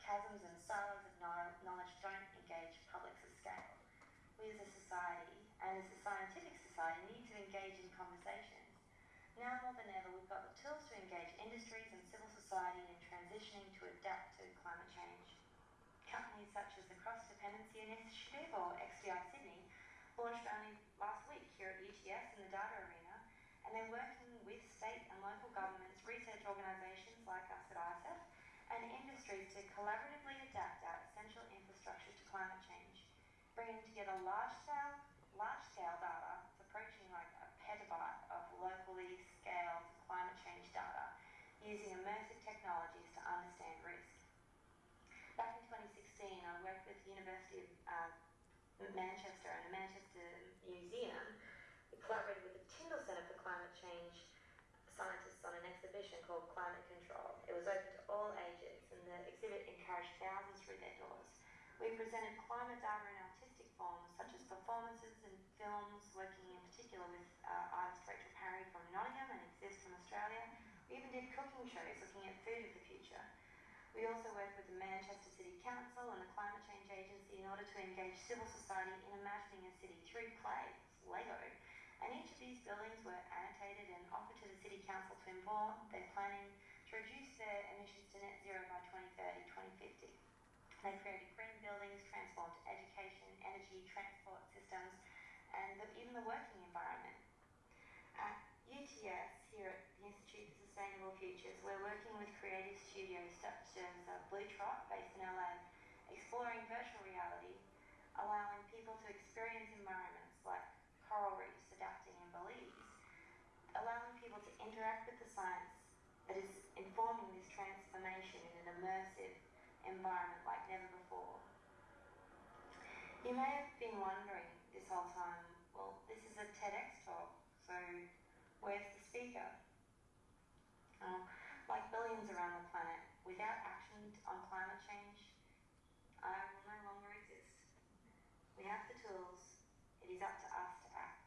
chasms and silos of knowledge don't engage publics at scale. We as a society, and as a scientific society, need to engage in conversations now more than ever, we've got the tools to engage industries and civil society in transitioning to adapt to climate change. Companies such as the Cross Dependency Initiative, or XDI Sydney, launched only last week here at UTS in the data arena, and they're working with state and local governments, research organisations like us at ISF, and industries to collaboratively adapt our essential infrastructure to climate change, bringing together large-scale large-scale data, it's approaching like a petabyte of locally scaled climate change data using immersive technologies to understand risk. Back in 2016, I worked with the University of uh, Manchester and the Manchester Museum. We collaborated with the Tyndall Centre for Climate Change scientists on an exhibition called Climate Control. It was open to all ages, and the exhibit encouraged thousands through their doors. We presented climate data in artistic forms, such as performances and films, working in particular with uh, artist Rachel Parry from Nottingham and Exist from Australia. We even did cooking shows looking at food of the future. We also worked with the Manchester City Council and the Climate Change Agency in order to engage civil society in imagining a city through clay, Lego. And each of these buildings were annotated and offered to the City Council to inform their planning to reduce their emissions to net zero by 2030, 2050. They created green buildings, transformed education, energy, transport systems, and the, even the working environment. At UTS, here at the Institute for Sustainable Futures, we're working with creative studios such as Blue Trot, based in LA, exploring virtual reality, allowing people to experience environments like coral reefs adapting in Belize, allowing people to interact with the science that is informing this transformation in an immersive environment like never before. You may have been wondering this whole time, well, this is a TEDx talk, so where's the speaker? Uh, like billions around the planet, without action on climate change, I will no longer exist. We have the tools, it is up to us to act.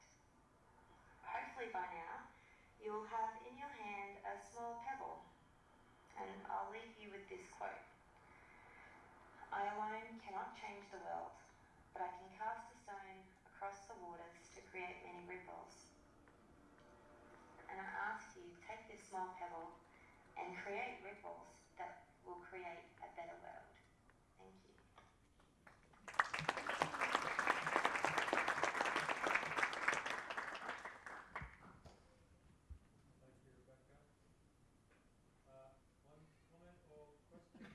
Hopefully by now, you will have in your hand a small pebble, and I'll leave you with this quote. I alone cannot change the world, but I can cast a stone across the waters to create many ripples. And I ask you, take this small pebble and create ripples that will create a better world. Thank you. Thank you, Rebecca. Uh, one comment or question?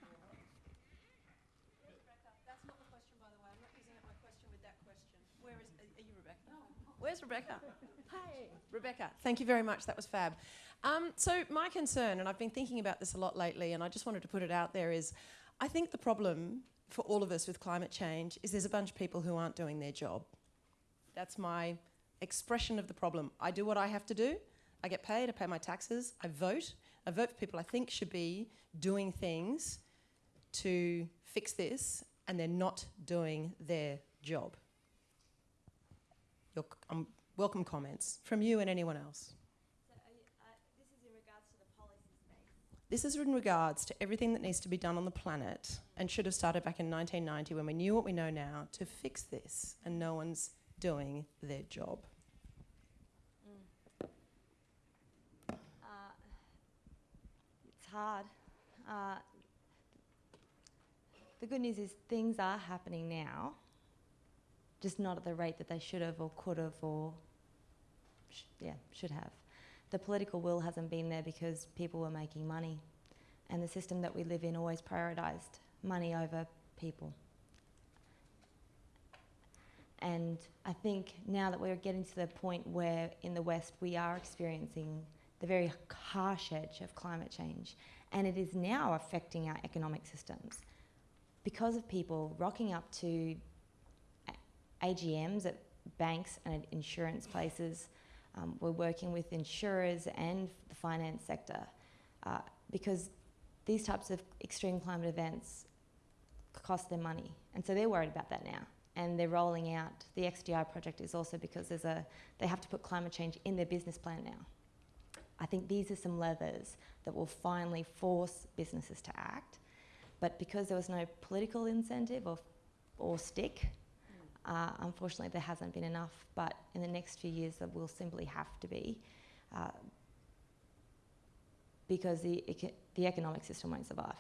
Rebecca, that's not the question, by the way. I'm not using up my question with that question. Where is, are are you Rebecca? Where's Rebecca? Hey. Rebecca, thank you very much. That was fab. Um, so my concern, and I've been thinking about this a lot lately, and I just wanted to put it out there, is I think the problem for all of us with climate change is there's a bunch of people who aren't doing their job. That's my expression of the problem. I do what I have to do. I get paid, I pay my taxes, I vote. I vote for people I think should be doing things to fix this, and they're not doing their job. Your, um, welcome comments from you and anyone else. So are you, uh, this is in regards to the policy space. This is in regards to everything that needs to be done on the planet and should have started back in 1990 when we knew what we know now to fix this, and no one's doing their job. Uh, it's hard. Uh, the good news is things are happening now, just not at the rate that they should have or could have or sh- yeah, should have. The political will hasn't been there because people were making money, and the system that we live in always prioritised money over people. And I think now that we're getting to the point where in the West we are experiencing the very harsh edge of climate change, and it is now affecting our economic systems because of people rocking up to AGMs at banks and insurance places. Um, we're working with insurers and the finance sector uh, because these types of extreme climate events cost them money, and so they're worried about that now. And they're rolling out the XDI project is also because there's a they have to put climate change in their business plan now. I think these are some levers that will finally force businesses to act. But because there was no political incentive or, or stick, uh, unfortunately there hasn't been enough. But in the next few years, there will simply have to be, uh, because the, the economic system won't survive.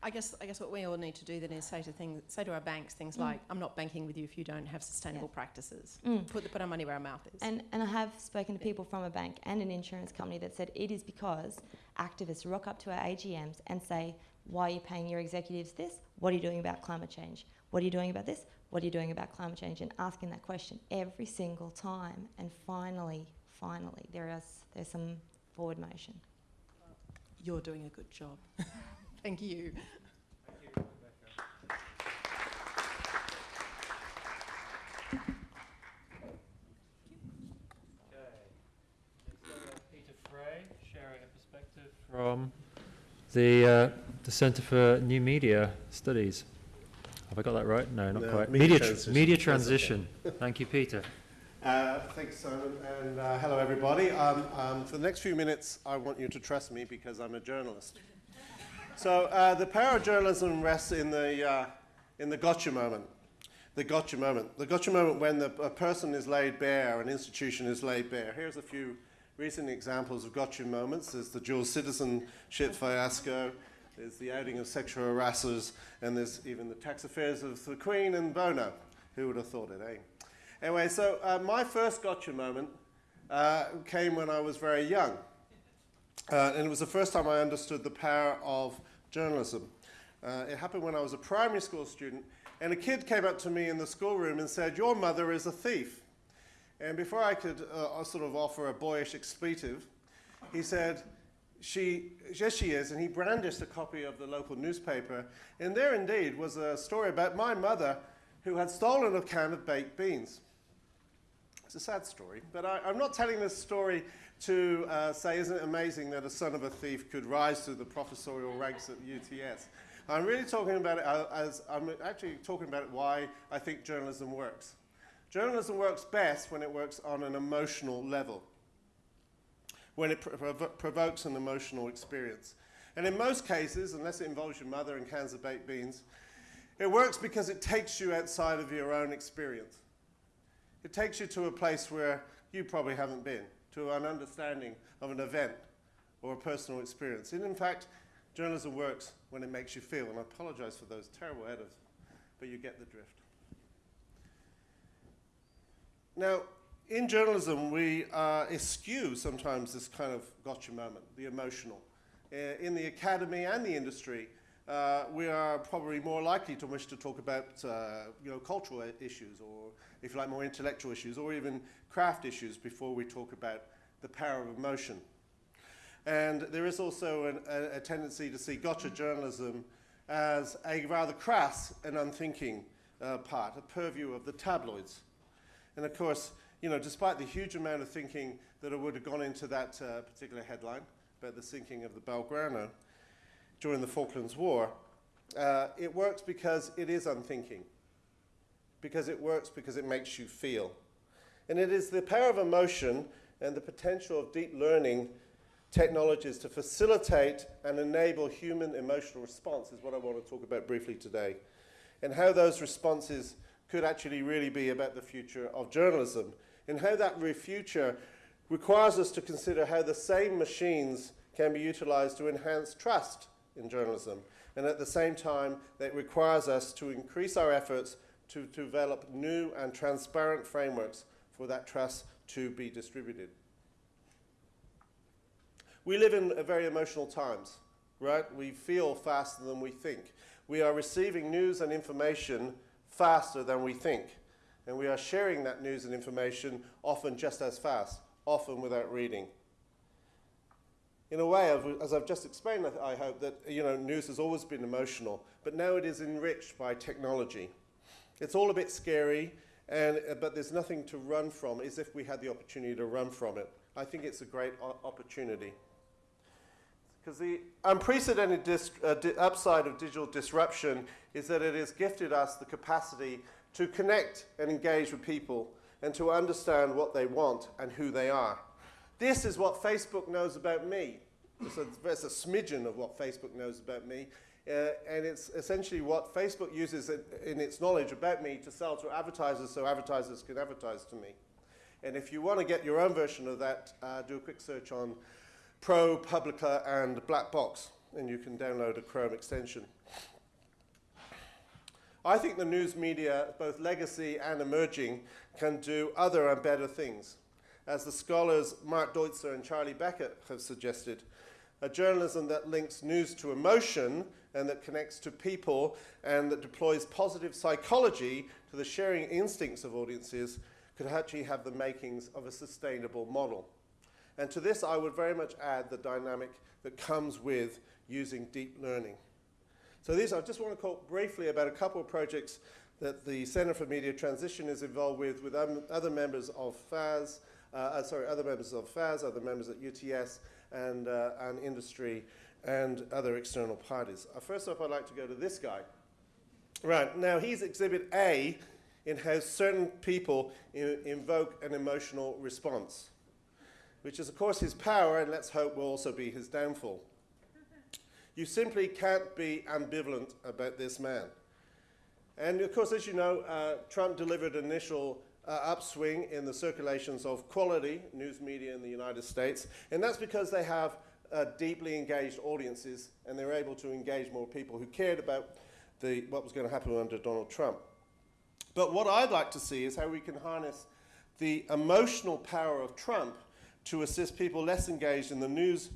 I guess, I guess what we all need to do then is say to, things, say to our banks things Mm. like, I'm not banking with you if you don't have sustainable practices. Mm. Put, the, put our money where our mouth is. And, and I have spoken to people from a bank and an insurance company that said it is because activists rock up to our AGMs and say, why are you paying your executives this? What are you doing about climate change? What are you doing about this? What are you doing about climate change? And asking that question every single time. And finally, finally, there is there's some forward motion. You're doing a good job. Thank you. Thank you, Okay. Next up, we have Peter Fray sharing a perspective from the, uh, the Centre for New Media Studies. Have I got that right? No, not No, quite. media tr- transition. media transition. Thank you, Peter. Uh, thanks, Simon, and uh, hello, everybody. Um, um, for the next few minutes, I want you to trust me because I'm a journalist. so uh, the power of journalism rests in the, uh, in the gotcha moment. The gotcha moment. The gotcha moment when the, a person is laid bare, an institution is laid bare. Here's a few recent examples of gotcha moments. There's the dual citizenship fiasco. There's the outing of sexual harassers, and there's even the tax affairs of the Queen and Bono. Who would have thought it, eh? Anyway, so uh, my first gotcha moment uh, came when I was very young. Uh, and it was the first time I understood the power of journalism. Uh, it happened when I was a primary school student, and a kid came up to me in the schoolroom and said, Your mother is a thief. And before I could uh, sort of offer a boyish expletive, he said, she, yes, she is. And he brandished a copy of the local newspaper. And there indeed was a story about my mother who had stolen a can of baked beans. It's a sad story, but I, I'm not telling this story to uh, say, isn't it amazing that a son of a thief could rise to the professorial ranks at UTS? I'm really talking about it uh, as I'm actually talking about why I think journalism works. Journalism works best when it works on an emotional level, when it provo- provokes an emotional experience. And in most cases, unless it involves your mother and cans of baked beans, it works because it takes you outside of your own experience. It It takes you to a place where you probably haven't been, to an understanding of an event or a personal experience. And in fact, journalism works when it makes you feel. And I apologize for those terrible editors, but you get the drift. Now, in journalism, we uh, eschew sometimes this kind of gotcha moment, the emotional. Uh, in the academy and the industry, uh, we are probably more likely to wish to talk about uh, you know, cultural issues or, if you like, more intellectual issues or even craft issues before we talk about the power of emotion. And there is also an, a, a, tendency to see gotcha journalism as a rather crass and unthinking uh, part, a purview of the tabloids. And of course, you know, despite the huge amount of thinking that would have gone into that uh, particular headline about the sinking of the Belgrano during the Falklands War, uh, it works because it is unthinking, because it works because it makes you feel. And it is the power of emotion and the potential of deep learning technologies to facilitate and enable human emotional response is what I want to talk about briefly today. And how those responses could actually really be about the future of journalism and how that future requires us to consider how the same machines can be utilized to enhance trust in journalism. And at the same time, that requires us to increase our efforts to, to develop new and transparent frameworks for that trust to be distributed. We live in very emotional times, right? We feel faster than we think. We are receiving news and information faster than we think. And we are sharing that news and information often just as fast, often without reading. In a way, as I've just explained, I hope that you know, news has always been emotional, but now it is enriched by technology. It's all a bit scary, and, uh, but there's nothing to run from, as if we had the opportunity to run from it. I think it's a great opportunity. Because the unprecedented uh, upside of digital disruption is that it has gifted us the capacity to connect and engage with people and to understand what they want and who they are. This is what Facebook knows about me. It's a, it's a smidgen of what Facebook knows about me. Uh, and it's essentially what Facebook uses in, in its knowledge about me to sell to advertisers so advertisers can advertise to me. And if you want to get your own version of that, uh, do a quick search on ProPublica and Black Box, and you can download a Chrome extension. I think the news media, both legacy and emerging, can do other and better things. As the scholars Mark Deuze and Charlie Beckett have suggested, a journalism that links news to emotion and that connects to people and that deploys positive psychology to the sharing instincts of audiences could actually have the makings of a sustainable model. And to this, I would very much add the dynamic that comes with using deep learning. So these, I just want to talk briefly about a couple of projects that the Center for Media Transition is involved with, with um, other members of FAS, uh, uh, sorry, other members of FAS, other members at UTS, and, uh, and industry, and other external parties. Uh, first off, I'd like to go to this guy. Right, now he's exhibit A in how certain people invoke an emotional response which is, of course, his power, and let's hope will also be his downfall. You simply can't be ambivalent about this man. And of course, as you know, uh, Trump delivered an initial uh, upswing in the circulations of quality news media in the United States, and that's because they have uh, deeply engaged audiences and they were able to engage more people who cared about the, what was going to happen under Donald Trump. But what I'd like to see is how we can harness the emotional power of Trump to assist people less engaged in the news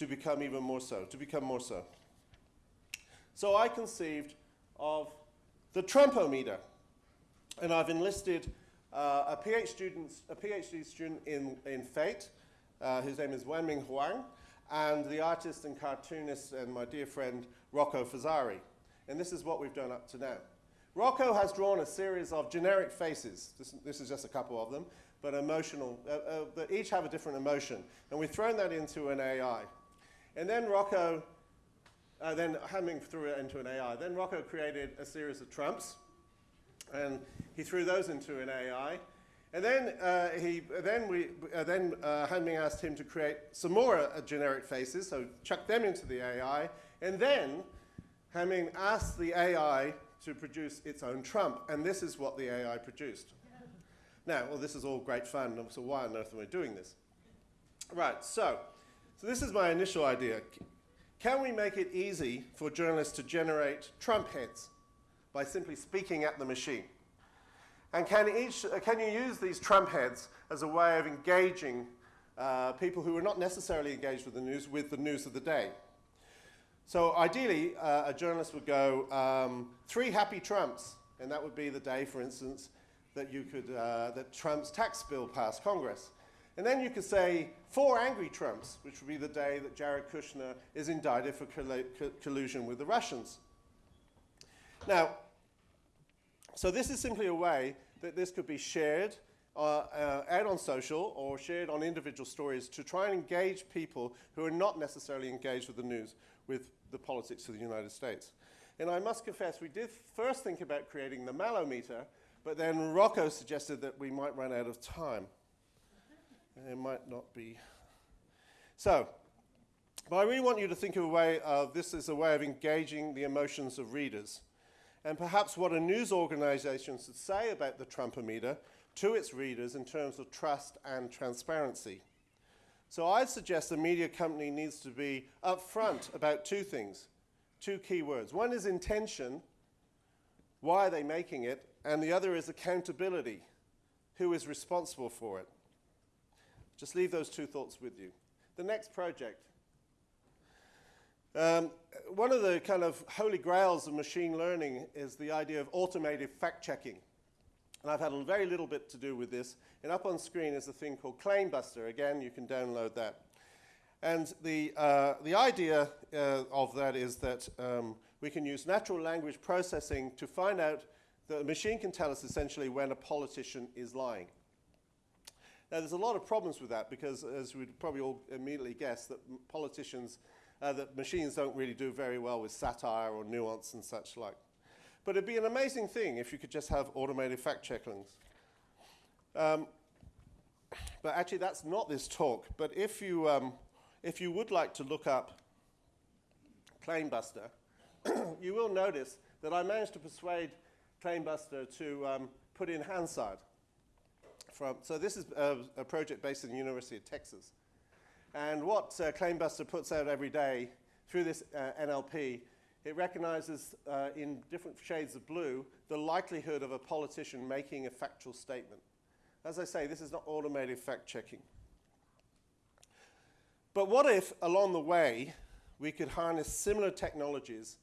to become even more so, to become more so. So I conceived of the Trumpometer, and I've enlisted uh, a, PhD student, a PhD student in, in fate, uh, whose name is Wenming Huang, and the artist and cartoonist and my dear friend Rocco Fazzari. And this is what we've done up to now. Rocco has drawn a series of generic faces. This, this is just a couple of them but emotional, uh, uh, that each have a different emotion. And we've thrown that into an AI. And then Rocco, uh, then Hamming threw it into an AI. Then Rocco created a series of trumps, and he threw those into an AI. And then, uh, he, then, we, uh, then uh, asked him to create some more uh, generic faces, so chuck them into the AI. And then Hamming asked the AI to produce its own trump, and this is what the AI produced. Now, well, this is all great fun, so why on earth am I doing this? Right, so, so this is my initial idea. Can we make it easy for journalists to generate Trump heads by simply speaking at the machine? And can, each, uh, can you use these Trump heads as a way of engaging uh, people who are not necessarily engaged with the news with the news of the day? So ideally, uh, a journalist would go, um, three happy Trumps, and that would be the day, for instance, that you could, uh, that Trump's tax bill passed Congress. And then you could say four angry Trumps, which would be the day that Jared Kushner is indicted for collu- collusion with the Russians. Now, so this is simply a way that this could be shared uh, uh, out on social or shared on individual stories to try and engage people who are not necessarily engaged with the news, with the politics of the United States. And I must confess, we did first think about creating the Mallometer, but then Rocco suggested that we might run out of time. It might not be. So, but I really want you to think of a way of this as a way of engaging the emotions of readers and perhaps what a news organization should say about the Trumpometer to its readers in terms of trust and transparency. So I'd suggest a media company needs to be upfront about two things, two key words. One is intention, why are they making it? And the other is accountability, who is responsible for it? Just leave those two thoughts with you. The next project. Um, one of the kind of holy grails of machine learning is the idea of automated fact checking. And I've had a very little bit to do with this. And up on screen is a thing called Claimbuster. Again, you can download that. And the, uh, the idea uh, of that is that um, we can use natural language processing to find out that a machine can tell us essentially when a politician is lying. Now, there's a lot of problems with that because, as we'd probably all immediately guess, that politicians, uh, that machines don't really do very well with satire or nuance and such like. But it'd be an amazing thing if you could just have automated fact checkings. Um, but actually, that's not this talk. But if you, um, if you would like to look up Claimbuster, you will notice that I managed to persuade Claimbuster to um, put in Hansard. From, so this is a, a project based in the University of Texas. And what uh, Claimbuster puts out every day through this uh, NLP, it recognizes uh, in different shades of blue the likelihood of a politician making a factual statement. As I say, this is not automated fact checking. But what if, along the way, we could harness similar technologies,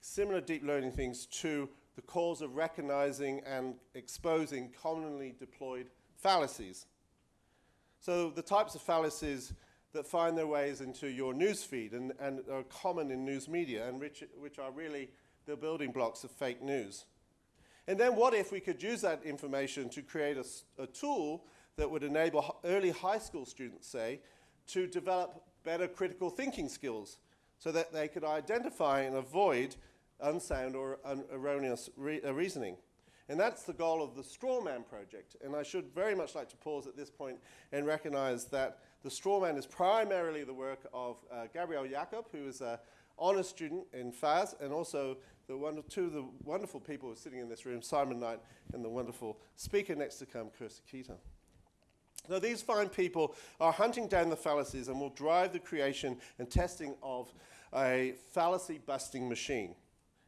similar deep learning things to the cause of recognizing and exposing commonly deployed fallacies? So, the types of fallacies that find their ways into your newsfeed and, and are common in news media and which, which are really the building blocks of fake news. And then what if we could use that information to create a tool that would enable early high school students, say, to develop better critical thinking skills so that they could identify and avoid unsound or un- erroneous re- uh, reasoning. And that's the goal of the Strawman project. And I should very much like to pause at this point and recognize that the Strawman is primarily the work of uh, Gabrielle Jacob, who is an honor student in FAS, and also the one, two of the wonderful people who are sitting in this room, Simon Knight, and the wonderful speaker next to come, Kirsty Kitto. Now, these fine people are hunting down the fallacies and will drive the creation and testing of a fallacy busting machine.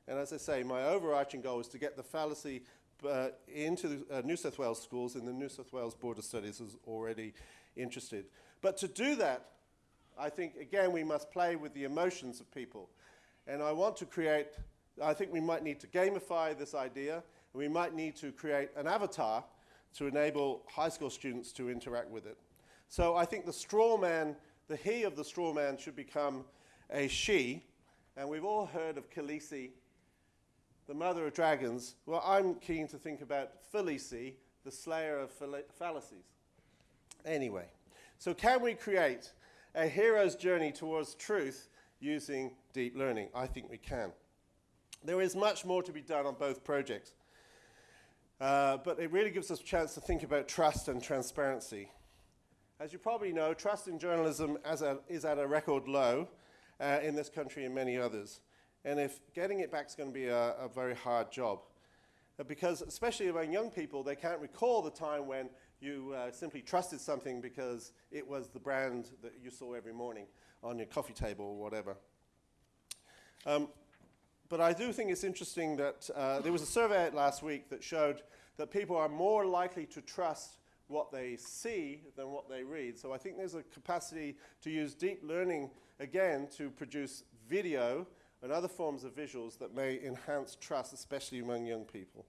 And as I say, my overarching goal is to get the fallacy uh, into the, uh, New South Wales schools, and the New South Wales Board of Studies is already interested. But to do that, I think, again, we must play with the emotions of people. And I want to create, I think we might need to gamify this idea, we might need to create an avatar to enable high school students to interact with it. So I think the straw man, the he of the straw man should become a she, and we've all heard of Khaleesi, the mother of dragons. Well, I'm keen to think about Felici, the slayer of fallacies. Anyway, so can we create a hero's journey towards truth using deep learning? I think we can. There is much more to be done on both projects, uh, but it really gives us a chance to think about trust and transparency. As you probably know, trust in journalism a, is at a record low uh, in this country and many others. And if getting it back is going to be a, a very hard job. uh, because especially among young people, they can't recall the time when you uh, simply trusted something because it was the brand that you saw every morning on your coffee table or whatever. Um, but I do think it's interesting that uh, there was a survey last week that showed that people are more likely to trust what they see than what they read. So I think there's a capacity to use deep learning again to produce video and other forms of visuals that may enhance trust, especially among young people.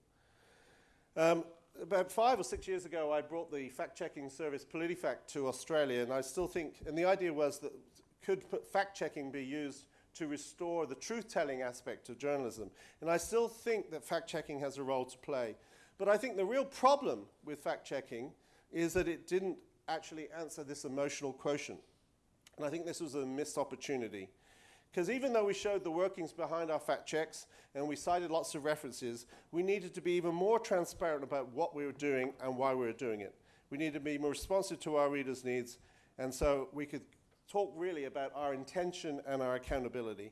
Um, about five or six years ago, I brought the fact-checking service PolitiFact to Australia, and I still think, and the idea was that could fact-checking be used to restore the truth-telling aspect of journalism? And I still think that fact-checking has a role to play. But I think the real problem with fact-checking is that it didn't actually answer this emotional quotient. And I think this was a missed opportunity. Because even though we showed the workings behind our fact checks and we cited lots of references, we needed to be even more transparent about what we were doing and why we were doing it. We needed to be more responsive to our readers' needs, and so we could talk really about our intention and our accountability.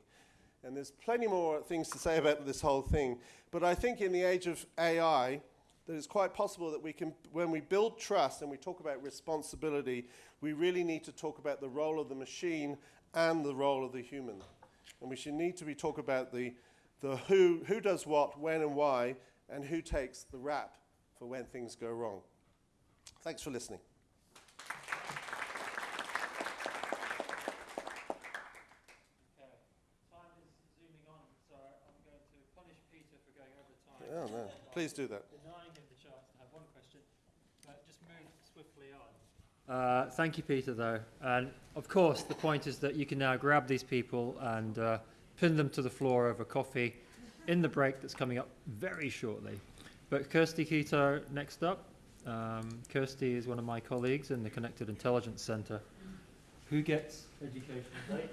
And there's plenty more things to say about this whole thing, but I think in the age of AI, that it's quite possible that we can, when we build trust and we talk about responsibility, we really need to talk about the role of the machine and the role of the human. And we should need to be talk about the, the who, who does what, when and why, and who takes the rap for when things go wrong. Thanks for listening. Okay, time is zooming on, so I'm going to punish Peter for going over time. Oh, no. Please do that. Denying him the chance to have one question, but just move swiftly on. Uh, thank you, Peter, though. And of course, the point is that you can now grab these people and uh, pin them to the floor over coffee in the break that's coming up very shortly. But Kirsty Kitto next up. Um, Kirsty is one of my colleagues in the Connected Intelligence Centre. Who gets educational data?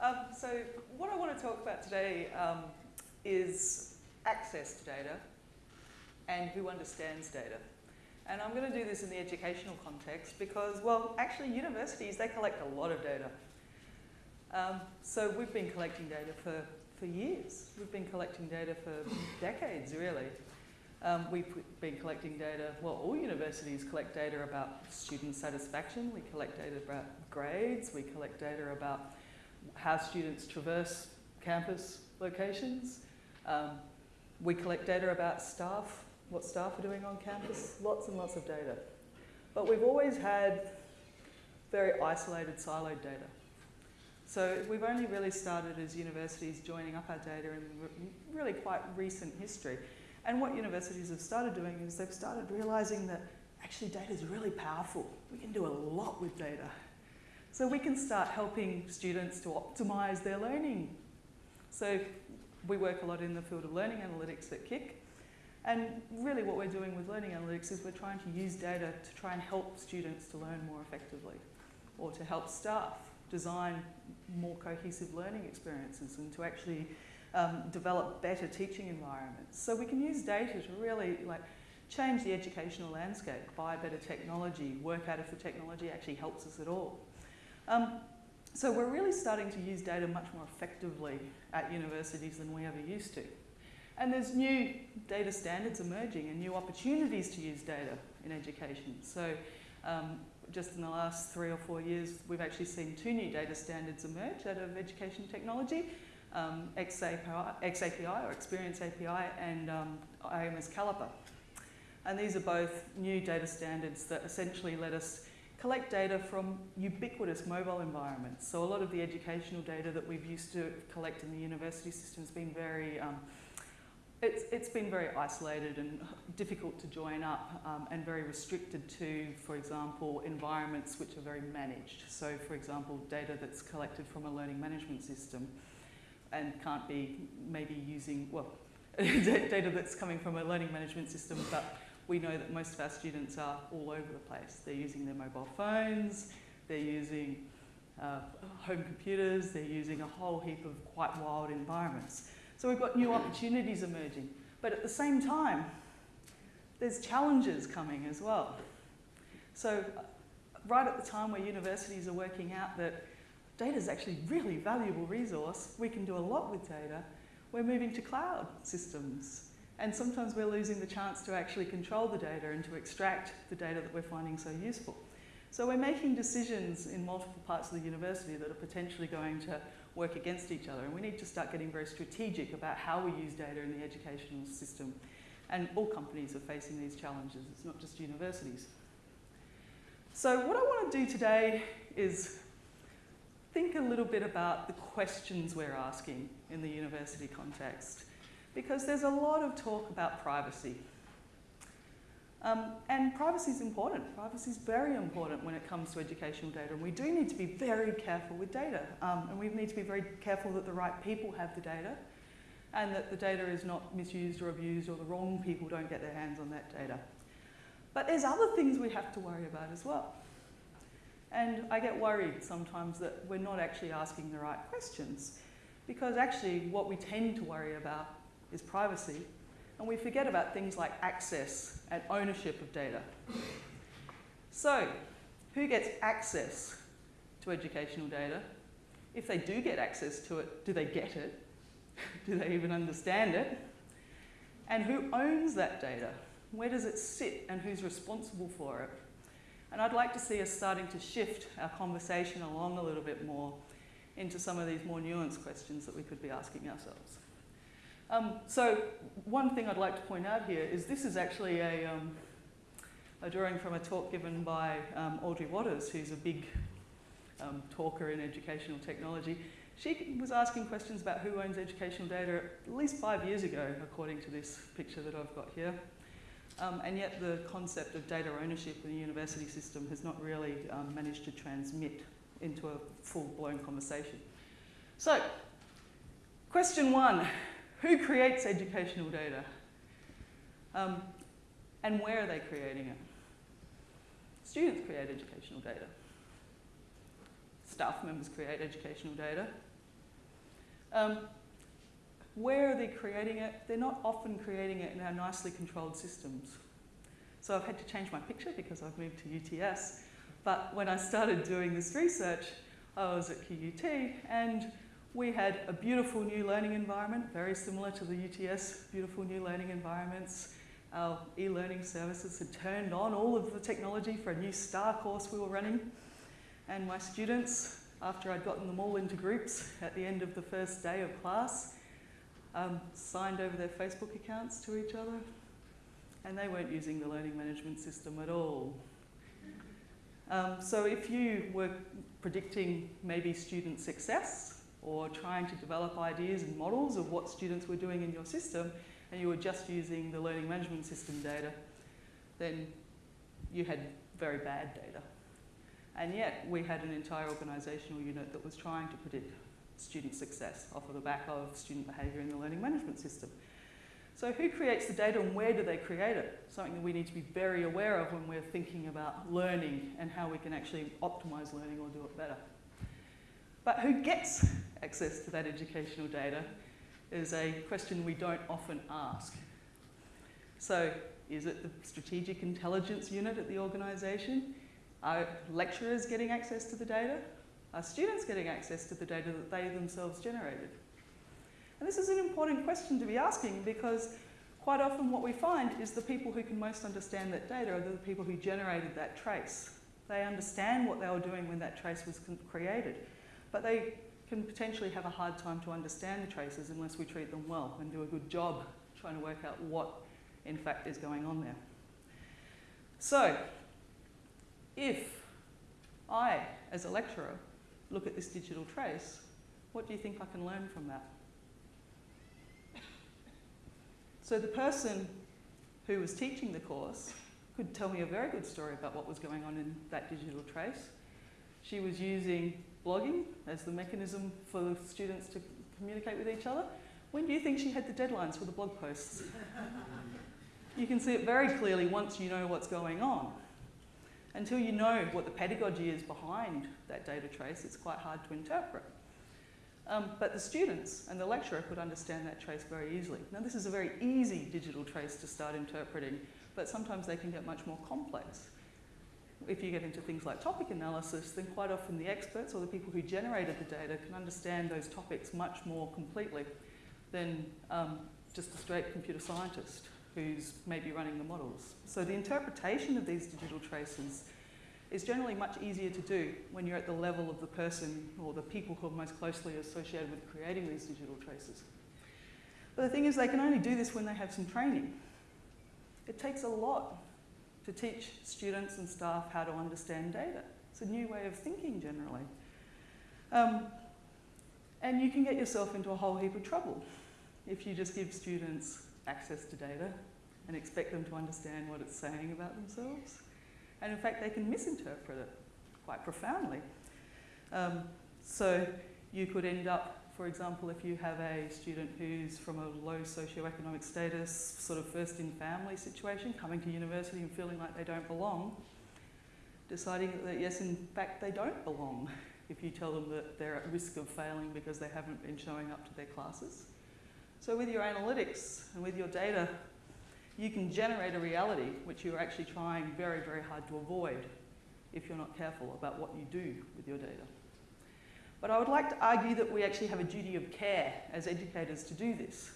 Um, so what I want to talk about today um, is access to data and who understands data. And I'm going to do this in the educational context because, well, actually universities, they collect a lot of data. Um, so we've been collecting data for, for years. We've been collecting data for decades, really. Um, we've been collecting data, well, all universities collect data about student satisfaction. We collect data about grades. We collect data about how students traverse campus locations. Um, we collect data about staff, what staff are doing on campus, lots and lots of data. But we've always had very isolated, siloed data. So we've only really started as universities joining up our data in really quite recent history. And what universities have started doing is they've started realizing that actually data is really powerful. We can do a lot with data. So we can start helping students to optimize their learning. So we work a lot in the field of learning analytics at CIC. And really what we're doing with learning analytics is we're trying to use data to try and help students to learn more effectively or to help staff design more cohesive learning experiences and to actually um, develop better teaching environments. So we can use data to really like change the educational landscape, buy better technology, work out if the technology actually helps us at all. Um, so we're really starting to use data much more effectively at universities than we ever used to. And there's new data standards emerging and new opportunities to use data in education. So um, just in the last three or four years, we've actually seen two new data standards emerge out of education technology, um, XAPI, XAPI or Experience API and um, IMS Caliper. And these are both new data standards that essentially let us collect data from ubiquitous mobile environments. So a lot of the educational data that we've used to collect in the university system has been very, um, it's, it's been very isolated and difficult to join up um, and very restricted to, for example, environments which are very managed. So for example, data that's collected from a learning management system and can't be maybe using, well, data that's coming from a learning management system but we know that most of our students are all over the place. They're using their mobile phones, they're using uh, home computers, they're using a whole heap of quite wild environments. So we've got new opportunities emerging. But at the same time, there's challenges coming as well. So uh, right at the time where universities are working out that data is actually a really valuable resource, we can do a lot with data, we're moving to cloud systems And sometimes we're losing the chance to actually control the data and to extract the data that we're finding so useful. So we're making decisions in multiple parts of the university that are potentially going to work against each other. And we need to start getting very strategic about how we use data in the educational system. And all companies are facing these challenges, it's not just universities. So what I want to do today is think a little bit about the questions we're asking in the university context. Because there's a lot of talk about privacy. Um, and privacy is important. Privacy is very important when it comes to educational data. And we do need to be very careful with data. Um, and we need to be very careful that the right people have the data and that the data is not misused or abused or the wrong people don't get their hands on that data. But there's other things we have to worry about as well. And I get worried sometimes that we're not actually asking the right questions because actually what we tend to worry about is privacy and we forget about things like access and ownership of data. So, who gets access to educational data? If they do get access to it, do they get it? do they even understand it? And who owns that data? Where does it sit and who's responsible for it? And I'd like to see us starting to shift our conversation along a little bit more into some of these more nuanced questions that we could be asking ourselves. Um, so one thing I'd like to point out here is this is actually a, um, a drawing from a talk given by um, Audrey Watters, who's a big um, talker in educational technology. She was asking questions about who owns educational data at least five years ago, according to this picture that I've got here. Um, and yet the concept of data ownership in the university system has not really um, managed to transmit into a full-blown conversation. So, question one, who creates educational data? Um, and where are they creating it? Students create educational data. Staff members create educational data. Um, where are they creating it? They're not often creating it in our nicely controlled systems. So I've had to change my picture because I've moved to UTS. But when I started doing this research, I was at QUT and we had a beautiful new learning environment, very similar to the UTS beautiful new learning environments. Our e-learning services had turned on all of the technology for a new STAR course we were running. And my students, after I'd gotten them all into groups at the end of the first day of class, um, signed over their Facebook accounts to each other. And they weren't using the learning management system at all. Um, so if you were predicting maybe student success or trying to develop ideas and models of what students were doing in your system and you were just using the learning management system data, then you had very bad data. And yet we had an entire organisational unit that was trying to predict student success off of the back of student behaviour in the learning management system. So who creates the data and where do they create it? Something that we need to be very aware of when we're thinking about learning and how we can actually optimise learning or do it better. But who gets access to that educational data is a question we don't often ask. So is it the strategic intelligence unit at the organisation? Are lecturers getting access to the data? Are students getting access to the data that they themselves generated? And this is an important question to be asking because quite often what we find is the people who can most understand that data are the people who generated that trace. They understand what they were doing when that trace was created, but they can potentially have a hard time to understand the traces unless we treat them well and do a good job trying to work out what in fact is going on there. So, if I, as a lecturer, look at this digital trace, what do you think I can learn from that? So the person who was teaching the course could tell me a very good story about what was going on in that digital trace. She was using blogging as the mechanism for the students to communicate with each other. When do you think she had the deadlines for the blog posts? you can see it very clearly once you know what's going on. Until you know what the pedagogy is behind that data trace, it's quite hard to interpret. Um, but the students and the lecturer could understand that trace very easily. Now this is a very easy digital trace to start interpreting, but sometimes they can get much more complex. If you get into things like topic analysis, then quite often the experts or the people who generated the data can understand those topics much more completely than um, just a straight computer scientist who's maybe running the models. So the interpretation of these digital traces is generally much easier to do when you're at the level of the person or the people who are most closely associated with creating these digital traces. But the thing is, they can only do this when they have some training. It takes a lot to teach students and staff how to understand data. It's a new way of thinking generally. Um, and you can get yourself into a whole heap of trouble if you just give students access to data and expect them to understand what it's saying about themselves. And in fact, they can misinterpret it quite profoundly. Um, so you could end up, for example, if you have a student who's from a low socioeconomic status, sort of first in family situation, coming to university and feeling like they don't belong, deciding that yes, in fact, they don't belong if you tell them that they're at risk of failing because they haven't been showing up to their classes. So with your analytics and with your data, you can generate a reality which you're actually trying very, very hard to avoid if you're not careful about what you do with your data. But I would like to argue that we actually have a duty of care as educators to do this.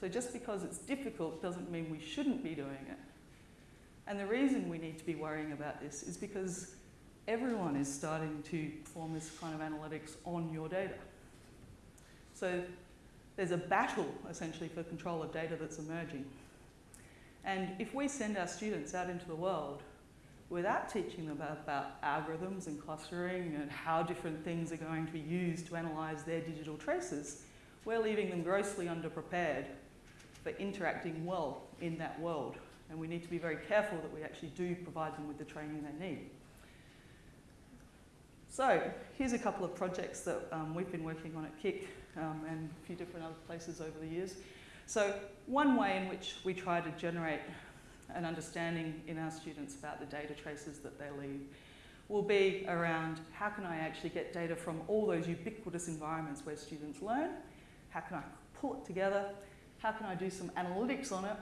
So just because it's difficult doesn't mean we shouldn't be doing it. And the reason we need to be worrying about this is because everyone is starting to form this kind of analytics on your data. So there's a battle essentially for control of data that's emerging. And if we send our students out into the world without teaching them about, about, algorithms and clustering and how different things are going to be used to analyse their digital traces, we're leaving them grossly underprepared for interacting well in that world. And we need to be very careful that we actually do provide them with the training they need. So here's a couple of projects that um, we've been working on at CIC um, and a few different other places over the years. So one way in which we try to generate an understanding in our students about the data traces that they leave will be around how can I actually get data from all those ubiquitous environments where students learn, how can I pull it together, how can I do some analytics on it,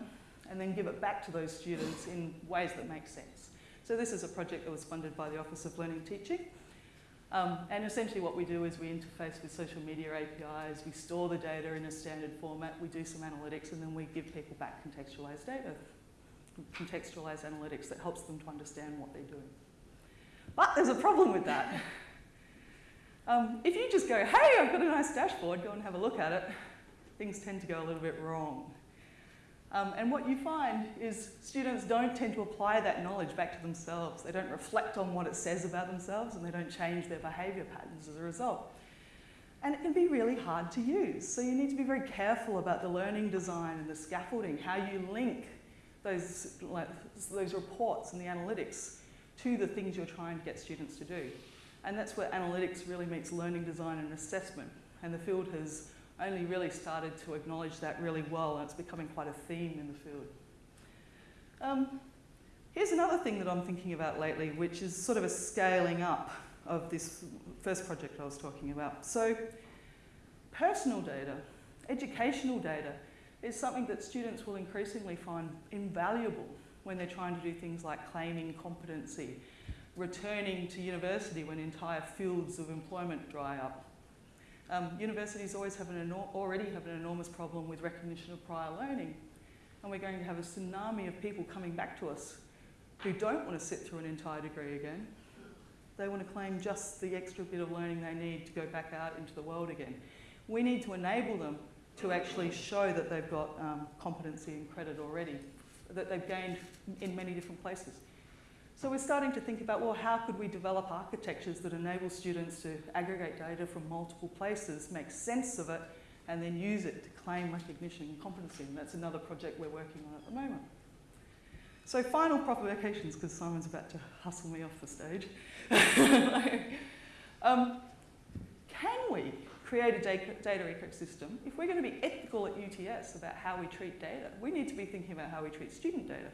and then give it back to those students in ways that make sense. So this is a project that was funded by the Office of Learning Teaching. Um, and essentially what we do is we interface with social media APIs, we store the data in a standard format, we do some analytics, and then we give people back contextualized data, contextualized analytics that helps them to understand what they're doing. But there's a problem with that. Um, if you just go, hey, I've got a nice dashboard, go and have a look at it, things tend to go a little bit wrong. Um, and what you find is students don't tend to apply that knowledge back to themselves. They don't reflect on what it says about themselves and they don't change their behaviour patterns as a result. And it can be really hard to use. So you need to be very careful about the learning design and the scaffolding, how you link those, like, those reports and the analytics to the things you're trying to get students to do. And that's where analytics really meets learning design and assessment. And the field has only really started to acknowledge that really well, and it's becoming quite a theme in the field. Um, here's another thing that I'm thinking about lately, which is sort of a scaling up of this first project I was talking about. So, personal data, educational data, is something that students will increasingly find invaluable when they're trying to do things like claiming competency, returning to university when entire fields of employment dry up, um, universities always have an already have an enormous problem with recognition of prior learning. And we're going to have a tsunami of people coming back to us who don't want to sit through an entire degree again. They want to claim just the extra bit of learning they need to go back out into the world again. We need to enable them to actually show that they've got um, competency and credit already, that they've gained in many different places. So we're starting to think about, well, how could we develop architectures that enable students to aggregate data from multiple places, make sense of it, and then use it to claim recognition and competency. And that's another project we're working on at the moment. So final provocations, because Simon's about to hustle me off the stage. um, can we create a data ecosystem? If we're going to be ethical at UTS about how we treat data, we need to be thinking about how we treat student data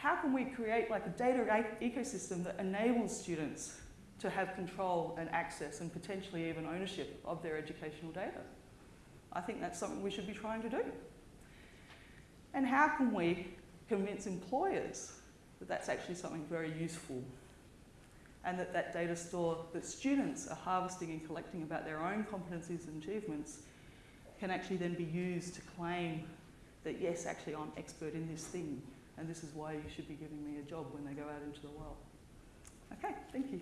how can we create like a data ecosystem that enables students to have control and access and potentially even ownership of their educational data? I think that's something we should be trying to do. And how can we convince employers that that's actually something very useful and that that data store that students are harvesting and collecting about their own competencies and achievements can actually then be used to claim that yes, actually I'm expert in this thing and this is why you should be giving me a job when they go out into the world. Okay, thank you.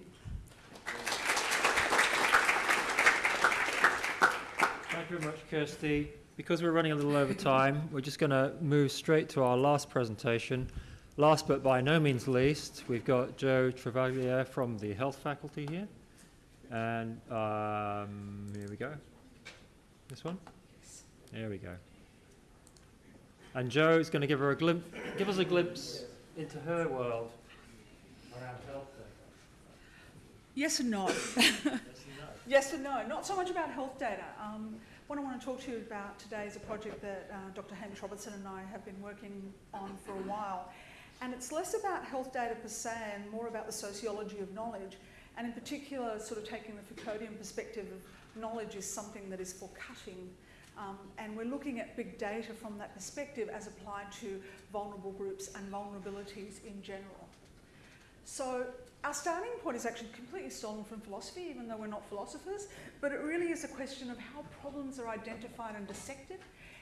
Thank you very much, Kirsty. Because we're running a little over time, we're just going to move straight to our last presentation. Last but by no means least, we've got Jo Travaglia from the health faculty here. And um, here we go. This one? There we go. And Jo is going to give her a give us a glimpse into her world around health. Yes and no. Yes and no. yes and no. Not so much about health data. Um, what I want to talk to you about today is a project that uh, Dr. Hamish Robertson and I have been working on for a while. And it's less about health data per se and more about the sociology of knowledge. And in particular, sort of taking the Foucauldian perspective of knowledge is something that is for cutting. Um, and we're looking at big data from that perspective as applied to vulnerable groups and vulnerabilities in general. So our starting point is actually completely stolen from philosophy, even though we're not philosophers, but it really is a question of how problems are identified and dissected,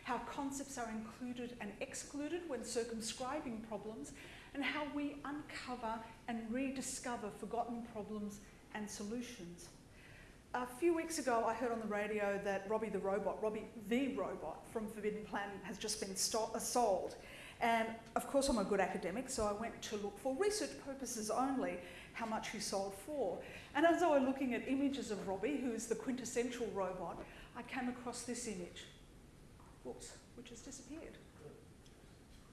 how concepts are included and excluded when circumscribing problems, and how we uncover and rediscover forgotten problems and solutions. A few weeks ago, I heard on the radio that Robby the robot, Robby the robot from Forbidden Planet has just been uh, sold. And of course, I'm a good academic, so I went to look for research purposes only how much he sold for. And as I was looking at images of Robby, who is the quintessential robot, I came across this image. Which has disappeared.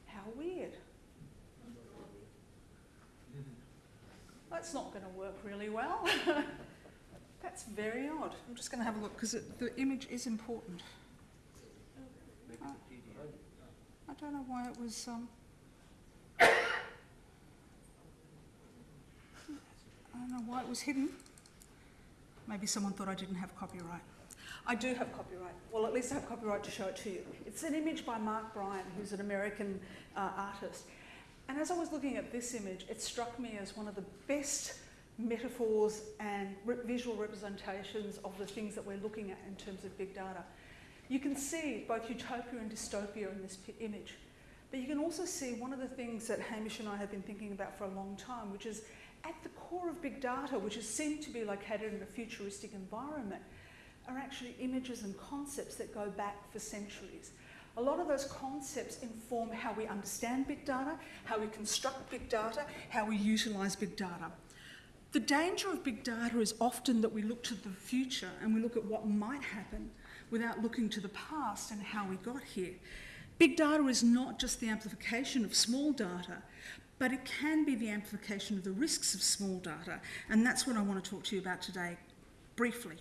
How weird. That's not going to work really well. That's very odd. I'm just going to have a look because the image is important. Uh, I don't know why it was. Um, I don't know why it was hidden. Maybe someone thought I didn't have copyright. I do have copyright. Well, at least I have copyright to show it to you. It's an image by Mark Bryan, who's an American uh, artist. And as I was looking at this image, it struck me as one of the best metaphors and re- visual representations of the things that we're looking at in terms of big data. You can see both utopia and dystopia in this image. But you can also see one of the things that Hamish and I have been thinking about for a long time, which is at the core of big data, which is seen to be located in a futuristic environment, are actually images and concepts that go back for centuries. A lot of those concepts inform how we understand big data, how we construct big data, how we utilise big data. The danger of big data is often that we look to the future and we look at what might happen without looking to the past and how we got here. Big data is not just the amplification of small data, but it can be the amplification of the risks of small data, and that's what I want to talk to you about today, briefly.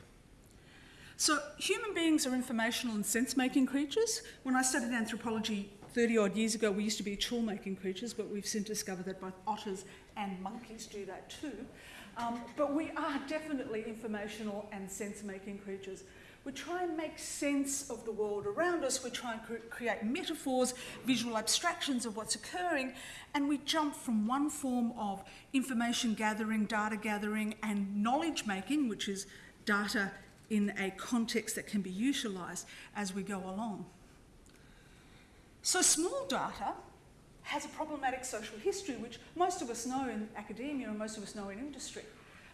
So, human beings are informational and sense making creatures. When I studied anthropology 30 odd years ago, we used to be tool making creatures, but we've since discovered that both otters and monkeys do that too. Um, but we are definitely informational and sense making creatures. We try and make sense of the world around us, we try and cre- create metaphors, visual abstractions of what's occurring, and we jump from one form of information gathering, data gathering, and knowledge making, which is data in a context that can be utilised as we go along. So, small data has a problematic social history, which most of us know in academia and most of us know in industry.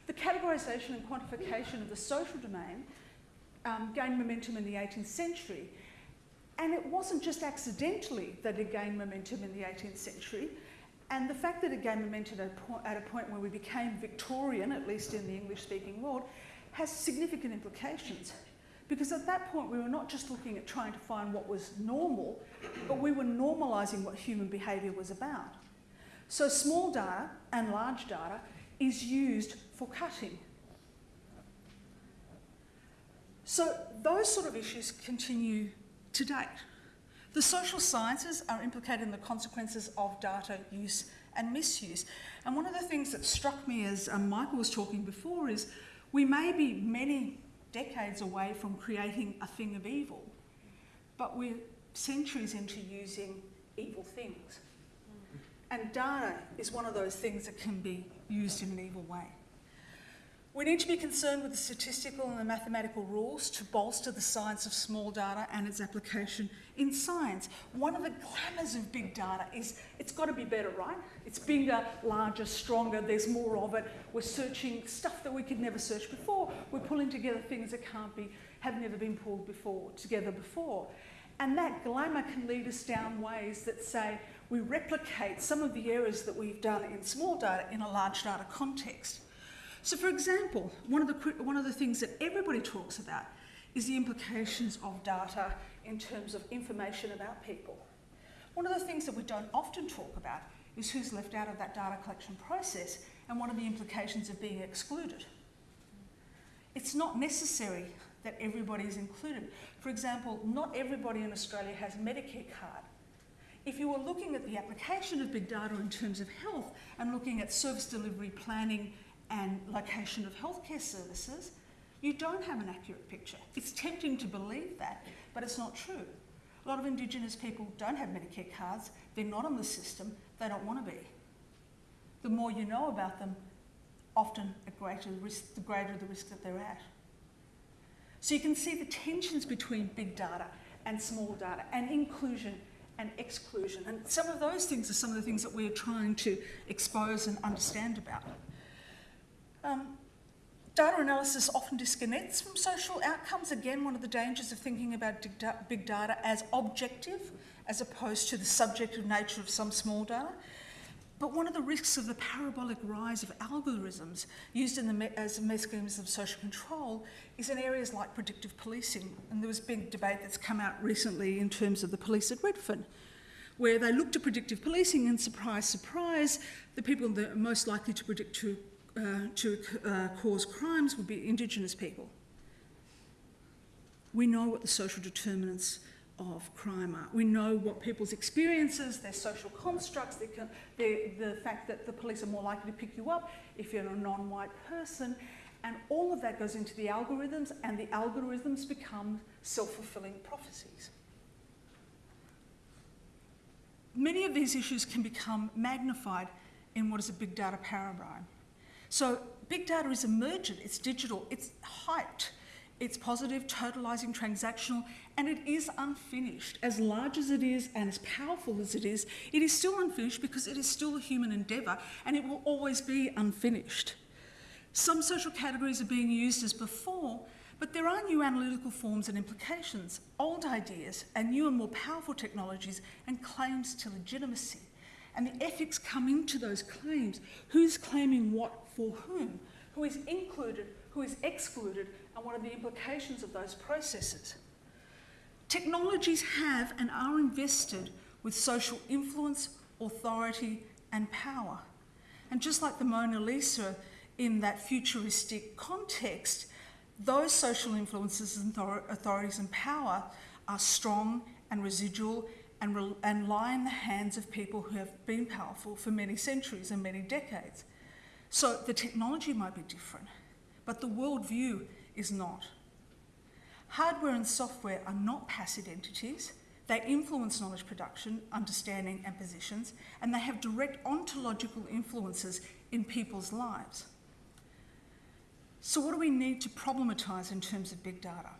The categorisation and quantification of the social domain um, gained momentum in the 18th century. And it wasn't just accidentally that it gained momentum in the 18th century. And the fact that it gained momentum at a, point, at a point where we became Victorian, at least in the English speaking world, has significant implications. Because at that point, we were not just looking at trying to find what was normal, but we were normalising what human behaviour was about. So, small data and large data is used for cutting. So, those sort of issues continue to date. The social sciences are implicated in the consequences of data use and misuse. And one of the things that struck me as um, Michael was talking before is we may be many decades away from creating a thing of evil, but we're centuries into using evil things. And data is one of those things that can be used in an evil way. We need to be concerned with the statistical and the mathematical rules to bolster the science of small data and its application in science. One of the glamours of big data is it's got to be better, right? It's bigger, larger, stronger, there's more of it. We're searching stuff that we could never search before. We're pulling together things that can't be, have never been pulled before, together before. And that glamour can lead us down ways that say we replicate some of the errors that we've done in small data in a large data context. So, for example, one of, the, one of the things that everybody talks about is the implications of data in terms of information about people. One of the things that we don't often talk about is who's left out of that data collection process and what are the implications of being excluded. It's not necessary that everybody is included. For example, not everybody in Australia has a Medicare card. If you were looking at the application of big data in terms of health and looking at service delivery planning and location of healthcare services, you don't have an accurate picture. It's tempting to believe that, but it's not true. A lot of Indigenous people don't have Medicare cards, they're not on the system, they don't want to be. The more you know about them, often a greater risk, the greater the risk that they're at. So you can see the tensions between big data and small data and inclusion and exclusion. And some of those things are some of the things that we're trying to expose and understand about. Um, data analysis often disconnects from social outcomes. Again, one of the dangers of thinking about big data as objective as opposed to the subjective nature of some small data. But one of the risks of the parabolic rise of algorithms used the as mechanisms of social control is in areas like predictive policing. And there was big debate that's come out recently in terms of the police at Redfern, where they looked at predictive policing and surprise, surprise, the people that are most likely to predict to uh, to uh, cause crimes would be Indigenous people. We know what the social determinants of crime are. We know what people's experiences, their social constructs, their, their, the fact that the police are more likely to pick you up if you're a non-white person, and all of that goes into the algorithms, and the algorithms become self-fulfilling prophecies. Many of these issues can become magnified in what is a big data paradigm. So big data is emergent, it's digital, it's hyped, it's positive, totalizing, transactional, and it is unfinished. As large as it is and as powerful as it is, it is still unfinished because it is still a human endeavour and it will always be unfinished. Some social categories are being used as before, but there are new analytical forms and implications, old ideas, and new and more powerful technologies and claims to legitimacy. And the ethics come into those claims. Who's claiming what for whom? Who is included, who is excluded, and what are the implications of those processes? Technologies have and are invested with social influence, authority, and power. And just like the Mona Lisa in that futuristic context, those social influences and authorities and power are strong and residual and, and lie in the hands of people who have been powerful for many centuries and many decades. So the technology might be different, but the worldview is not. Hardware and software are not passive entities. They influence knowledge production, understanding, and positions, and they have direct ontological influences in people's lives. So, what do we need to problematise in terms of big data?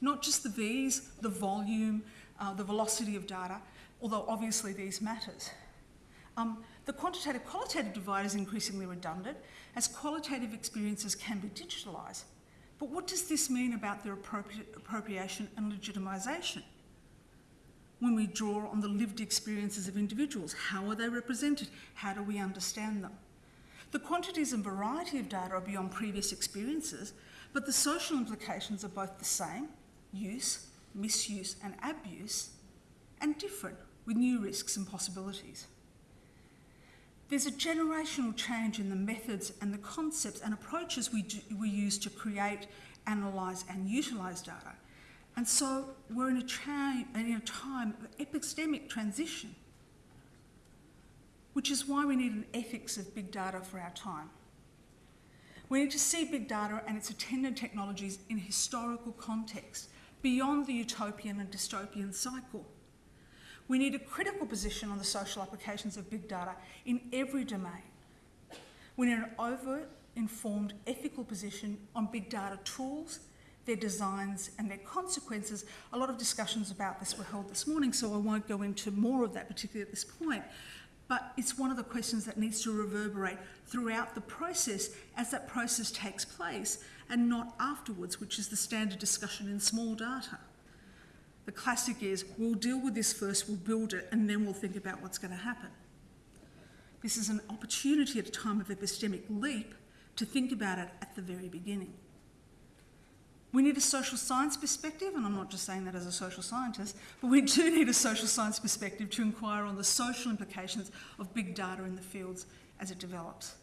Not just the V's, the volume, uh, the velocity of data, although obviously these matters. Um, the quantitative qualitative divide is increasingly redundant as qualitative experiences can be digitalised. But what does this mean about their appropri appropriation and legitimisation? When we draw on the lived experiences of individuals, how are they represented? How do we understand them? The quantities and variety of data are beyond previous experiences, but the social implications are both the same use, misuse, and abuse and different with new risks and possibilities. There's a generational change in the methods and the concepts and approaches we, do, we use to create, analyse and utilise data. And so we're in a, in a time of epistemic transition, which is why we need an ethics of big data for our time. We need to see big data and its attendant technologies in historical context, beyond the utopian and dystopian cycle. We need a critical position on the social applications of big data in every domain. We need an overt informed ethical position on big data tools, their designs, and their consequences. A lot of discussions about this were held this morning, so I won't go into more of that, particularly at this point. But it's one of the questions that needs to reverberate throughout the process as that process takes place and not afterwards, which is the standard discussion in small data. The classic is we'll deal with this first, we'll build it, and then we'll think about what's going to happen. This is an opportunity at a time of epistemic leap to think about it at the very beginning. We need a social science perspective, and I'm not just saying that as a social scientist, but we do need a social science perspective to inquire on the social implications of big data in the fields as it develops.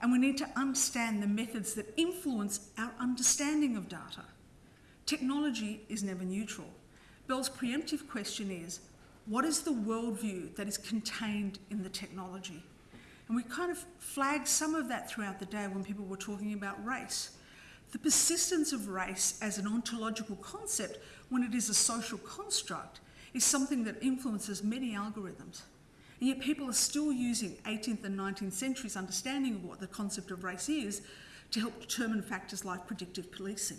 And we need to understand the methods that influence our understanding of data. Technology is never neutral. Bell's preemptive question is what is the worldview that is contained in the technology? And we kind of flagged some of that throughout the day when people were talking about race. The persistence of race as an ontological concept when it is a social construct is something that influences many algorithms. And yet people are still using 18th and 19th centuries understanding of what the concept of race is to help determine factors like predictive policing.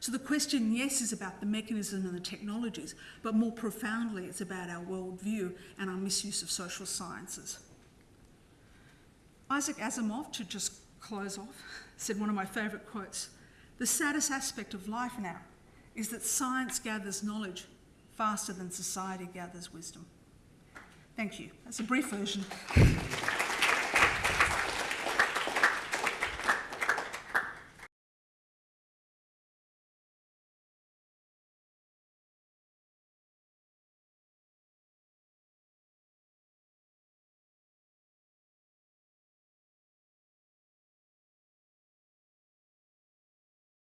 So the question, yes, is about the mechanism and the technologies, but more profoundly, it's about our worldview and our misuse of social sciences. Isaac Asimov, to just close off, said one of my favourite quotes The saddest aspect of life now is that science gathers knowledge faster than society gathers wisdom. Thank you. That's a brief version.